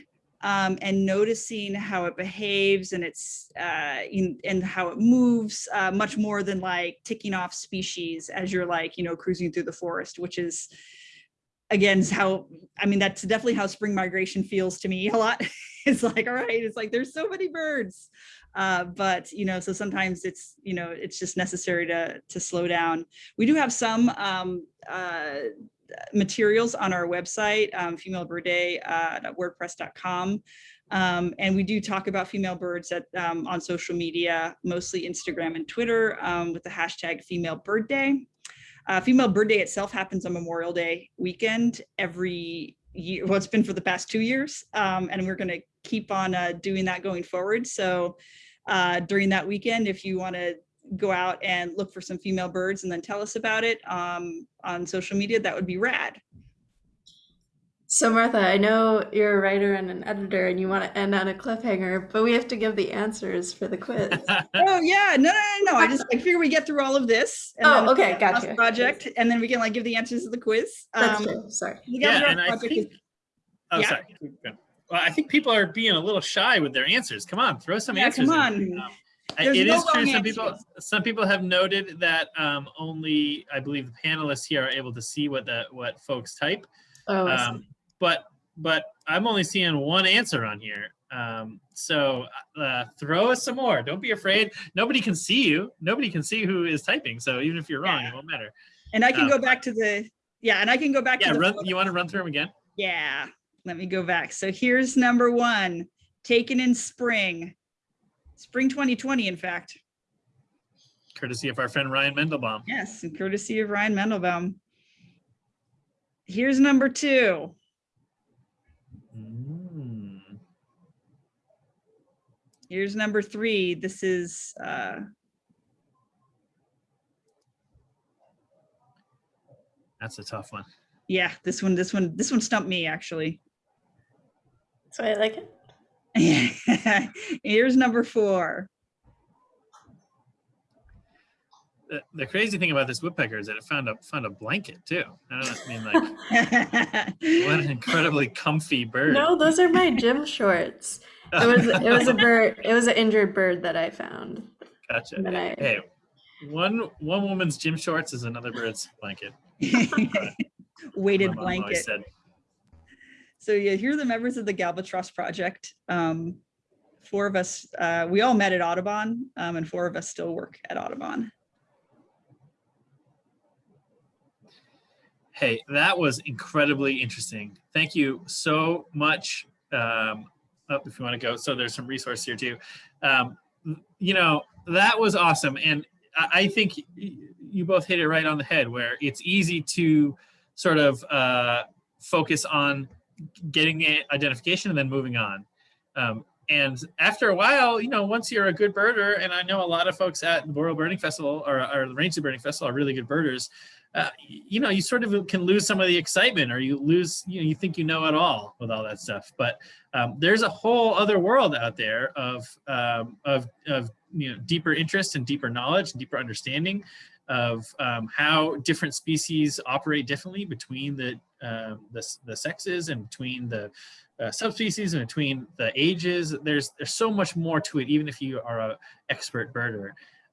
um, and noticing how it behaves and it's uh, in, and how it moves uh, much more than like ticking off species as you're like, you know, cruising through the forest, which is again, how, I mean, that's definitely how spring migration feels to me a lot. it's like, all right, it's like, there's so many birds. Uh, but, you know, so sometimes it's, you know, it's just necessary to, to slow down. We do have some um, uh, materials on our website, um, femalebirdday.wordpress.com. Um, and we do talk about female birds at, um, on social media, mostly Instagram and Twitter um, with the hashtag female bird day. Uh, female bird day itself happens on Memorial Day weekend every year. Well, it's been for the past two years. Um, and we're gonna keep on uh, doing that going forward. So uh, during that weekend, if you wanna go out and look for some female birds and then tell us about it um, on social media, that would be rad. So Martha, I know you're a writer and an editor and you want to end on a cliffhanger, but we have to give the answers for the quiz. Oh yeah, no, no, no, no. I just I figure we get through all of this. and Oh, okay, the Gauss gotcha. Project, and then we can like give the answers to the quiz. That's Um, true. Sorry. the Yeah, Gauss and I Project is- think, oh, Yeah. sorry. Well, I think people are being a little shy with their answers. Come on, throw some Yeah, answers. come in. on. Um, I- There's it no is true. Some people, some people have noted that um, only, I believe, the panelists here are able to see what the what folks type. Oh, Um, but but I'm only seeing one answer on here. Um, so uh, throw us some more. Don't be afraid. Nobody can see you. Nobody can see who is typing. So even if you're wrong, Yeah. it won't matter. And I can um, go back to the, yeah, and I can go back Yeah, to the. run, you want to run through them again? Yeah, let me go back. So here's number one, taken in spring. Spring 2020, in fact. Courtesy of our friend Ryan Mandelbaum. Yes, and courtesy of Ryan Mandelbaum. Here's number two. Mm. Here's number three. This is, uh, That's a tough one. yeah, this one, this one, this one stumped me actually. So I like it. Here's number four. The, the crazy thing about this woodpecker is that it found a found a blanket too. I don't know, I mean, like what an incredibly comfy bird. No, those are my gym shorts. It was it was a bird. It was an injured bird that I found. gotcha. And I Hey, one one woman's gym shorts is another bird's blanket. Weighted my mom always blanket. said. So yeah, here are the members of the Galbatross Project. Um, four of us, uh, we all met at Audubon, um, and four of us still work at Audubon. Hey, that was incredibly interesting. Thank you so much. Um, oh, if you want to go, so there's some resource here too. Um, you know, that was awesome. And I, think you both hit it right on the head where it's easy to sort of uh, focus on getting the identification and then moving on. Um, and after a while, you know, once you're a good birder, and I know a lot of folks at the Boreal Birding Festival or, or the Rangeley Birding Festival are really good birders, uh, you know, you sort of can lose some of the excitement or you lose, you know, you think you know it all with all that stuff. But um, there's a whole other world out there of, um, of, of, you know, deeper interest and deeper knowledge and deeper understanding of um, how different species operate differently between the, uh, the, the sexes and between the uh, subspecies and between the ages. There's, there's so much more to it, even if you are a expert birder.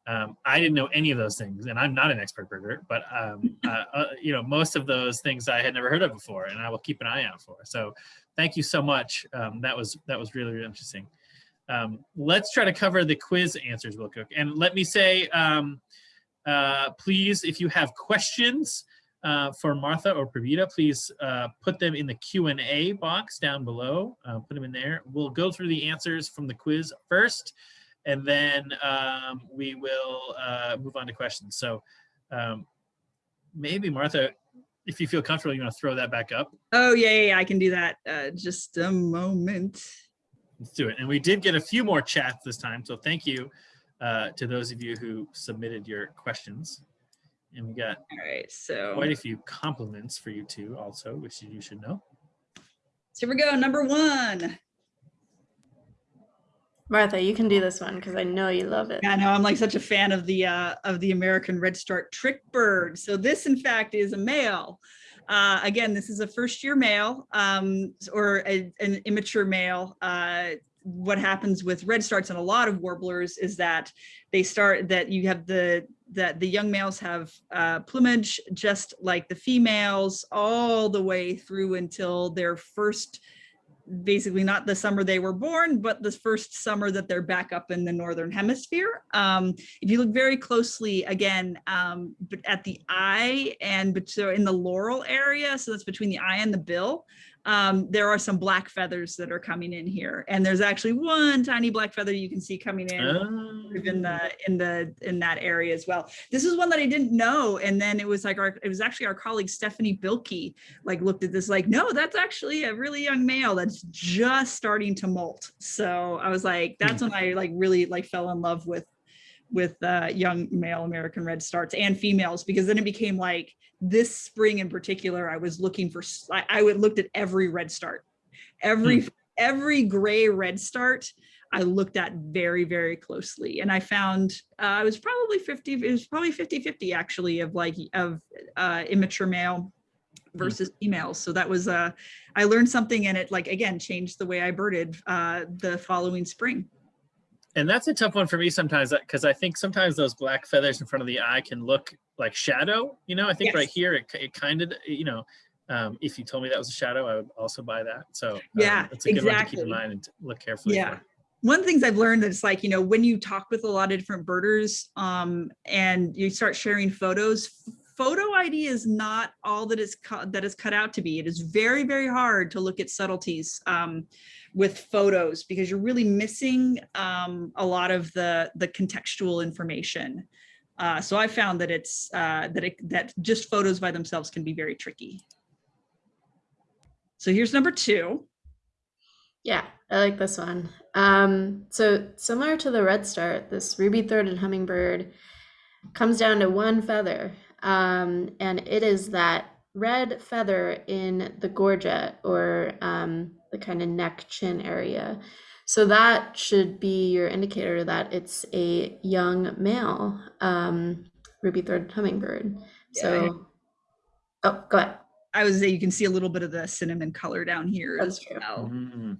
Um, I didn't know any of those things, and I'm not an expert birder, but um, uh, uh, you know most of those things I had never heard of before, and I will keep an eye out for. So, thank you so much. Um, that was that was really, really interesting. Um, let's try to cover the quiz answers real quick, and let me say, um, uh, please, if you have questions uh, for Martha or Purbita, please uh, put them in the Q and A box down below. Uh, put them in there. We'll go through the answers from the quiz first and then um, we will uh, move on to questions. So um, maybe Martha, if you feel comfortable, you want to throw that back up. Oh, yeah, yeah, yeah, I can do that. Uh, just a moment. Let's do it. And we did get a few more chats this time. So thank you uh, to those of you who submitted your questions. And we got All right, so quite a few compliments for you too also, which you should know. so here we go. Number one. Martha, you can do this one because I know you love it. Yeah, I know I'm like such a fan of the uh, of the American redstart trick bird. So this, in fact, is a male. Uh, again, this is a first year male um, or a, an immature male. Uh, what happens with redstarts and a lot of warblers is that they start that you have the that the young males have uh, plumage just like the females all the way through until their first basically not the summer they were born, but the first summer that they're back up in the Northern hemisphere. Um, if you look very closely again, um, at the eye and so in the loral area, so that's between the eye and the bill, um, there are some black feathers that are coming in here. And there's actually one tiny black feather you can see coming in in Ah, the in the in that area as well. This is one that I didn't know, and then it was like our it was actually our colleague Stephanie Bilkey like looked at this like no, that's actually a really young male that's just starting to molt. So I was like, that's when I like really like fell in love with with uh, young male American redstarts and females because then it became like this spring in particular I was looking for I would looked at every redstart every every gray redstart I looked at very, very closely. And I found uh, I was probably 50, it was probably 50, 50 actually of like of uh, immature male versus females. So that was, uh, I learned something and it like, again, changed the way I birded uh, the following spring. And that's a tough one for me sometimes because I think sometimes those black feathers in front of the eye can look like shadow. You know, I think right here it, it kind of, you know, um, if you told me that was a shadow, I would also buy that. So um, Yeah, it's a good one to keep in mind and look carefully. Yeah. for. One of the things I've learned is like, you know, when you talk with a lot of different birders um, and you start sharing photos, photo ID is not all that is cut that is cut out to be. It is very, very hard to look at subtleties um, with photos because you're really missing um, a lot of the the contextual information. Uh, so I found that it's uh, that it, that just photos by themselves can be very tricky. So here's number two. Yeah, I like this one. Um, so similar to the redstart, this ruby throated hummingbird comes down to one feather, um, and it is that red feather in the gorget or um, the kind of neck chin area. So that should be your indicator that it's a young male um, ruby throated hummingbird. Yeah, So, oh, go ahead. I was say you can see a little bit of the cinnamon color down here That's as true. well. Mm,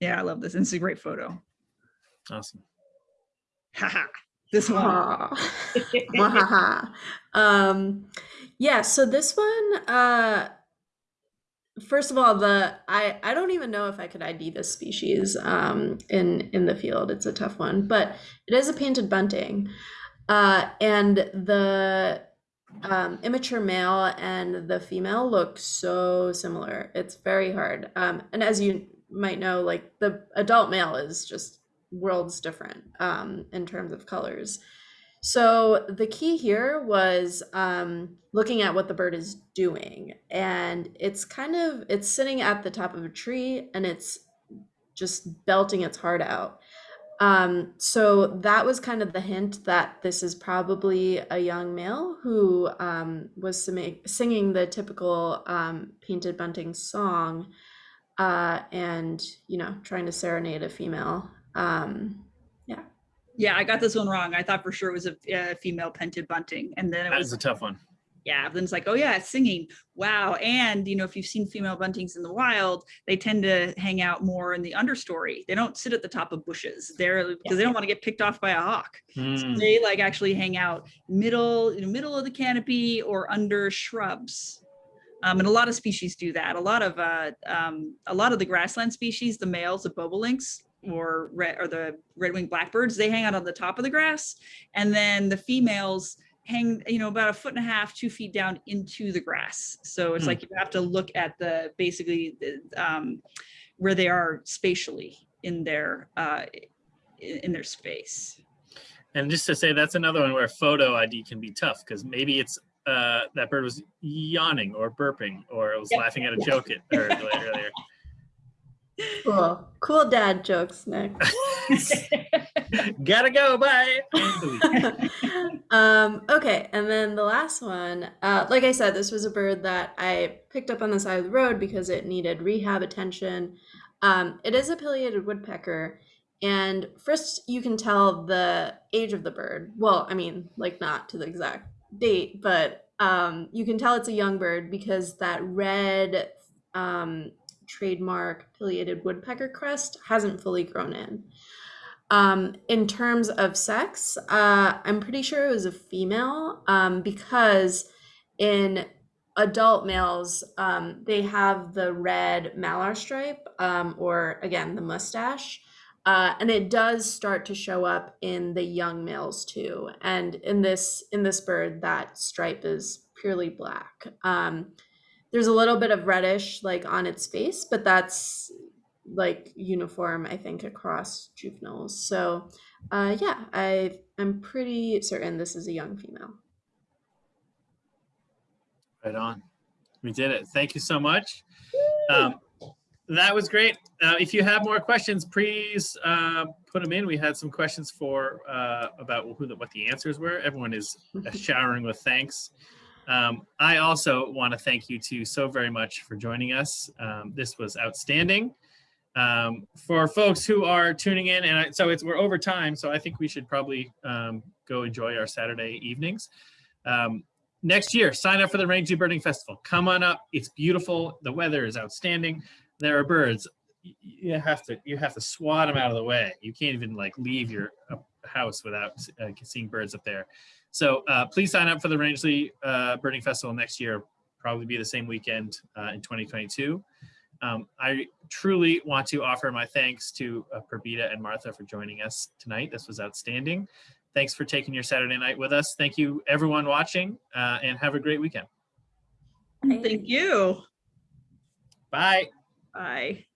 Yeah, I love this. And it's a great photo. awesome. Haha. This one. Aw. Mwahaha. um yeah so this one uh first of all the i i don't even know if i could id this species um in in the field. It's a tough one but it is a painted bunting. Uh and the um immature male and the female look so similar. It's very hard. Um and as you might know like the adult male is just worlds different um in terms of colors so the key here was um, looking at what the bird is doing, and it's kind of it's sitting at the top of a tree and it's just belting its heart out. Um, so that was kind of the hint that this is probably a young male who um, was singing the typical um, painted bunting song, uh, and you know trying to serenade a female. Um, Yeah, I got this one wrong. I thought for sure it was a, a female painted bunting. And then it That was a tough one. yeah, then it's like, oh yeah, it's singing. Wow. And you know, if you've seen female buntings in the wild, they tend to hang out more in the understory. They don't sit at the top of bushes. They're because they don't want to get picked off by a hawk. So Hmm. they like actually hang out middle, in the middle of the canopy or under shrubs. Um, and a lot of species do that. A lot of uh, um, a lot of the grassland species, the males, the bobolinks or red or the red-winged blackbirds, they hang out on the top of the grass, and then the females hang, you know, about a foot and a half, two feet down into the grass. So it's Hmm. like you have to look at the basically um, where they are spatially in their uh, in their space. And just to say, that's another one where photo ID can be tough because maybe it's uh, that bird was yawning or burping or it was laughing at a joke it, earlier. Cool. Cool dad jokes, Nick. Gotta go. Bye. End the week. um, okay, and then the last one, uh, like I said, this was a bird that I picked up on the side of the road because it needed rehab attention. Um, it is a pileated woodpecker, and first you can tell the age of the bird. Well, I mean, like not to the exact date, but um, you can tell it's a young bird because that red um, trademark pileated woodpecker crest hasn't fully grown in. Um, in terms of sex, uh, I'm pretty sure it was a female um, because in adult males, um, they have the red malar stripe um, or again, the mustache. Uh, and it does start to show up in the young males too. And in this in this bird, that stripe is purely black. Um, there's a little bit of reddish like on its face, but that's like uniform, I think, across juveniles. So, uh, yeah, I I'm pretty certain this is a young female. Right on. We did it. Thank you so much. Um, that was great. Uh, if you have more questions, please uh, put them in. We had some questions for uh, about who the, what the answers were. Everyone is showering with thanks. Um, I also want to thank you two so very much for joining us. Um, this was outstanding. Um, for folks who are tuning in, and I, so it's we're over time, so I think we should probably um, go enjoy our Saturday evenings. Um, next year, sign up for the Rangeley Birding Festival. Come on up. It's beautiful. The weather is outstanding. There are birds. You have to you have to swat them out of the way. You can't even like leave your uh, house without uh, seeing birds up there. So uh, please sign up for the Rangeley uh, Birding Festival next year. Probably be the same weekend uh, in 2022. Um, I truly want to offer my thanks to uh, Purbita and Martha for joining us tonight. This was outstanding. Thanks for taking your Saturday night with us. Thank you, everyone watching, uh, and have a great weekend. Thank you. Bye. Bye.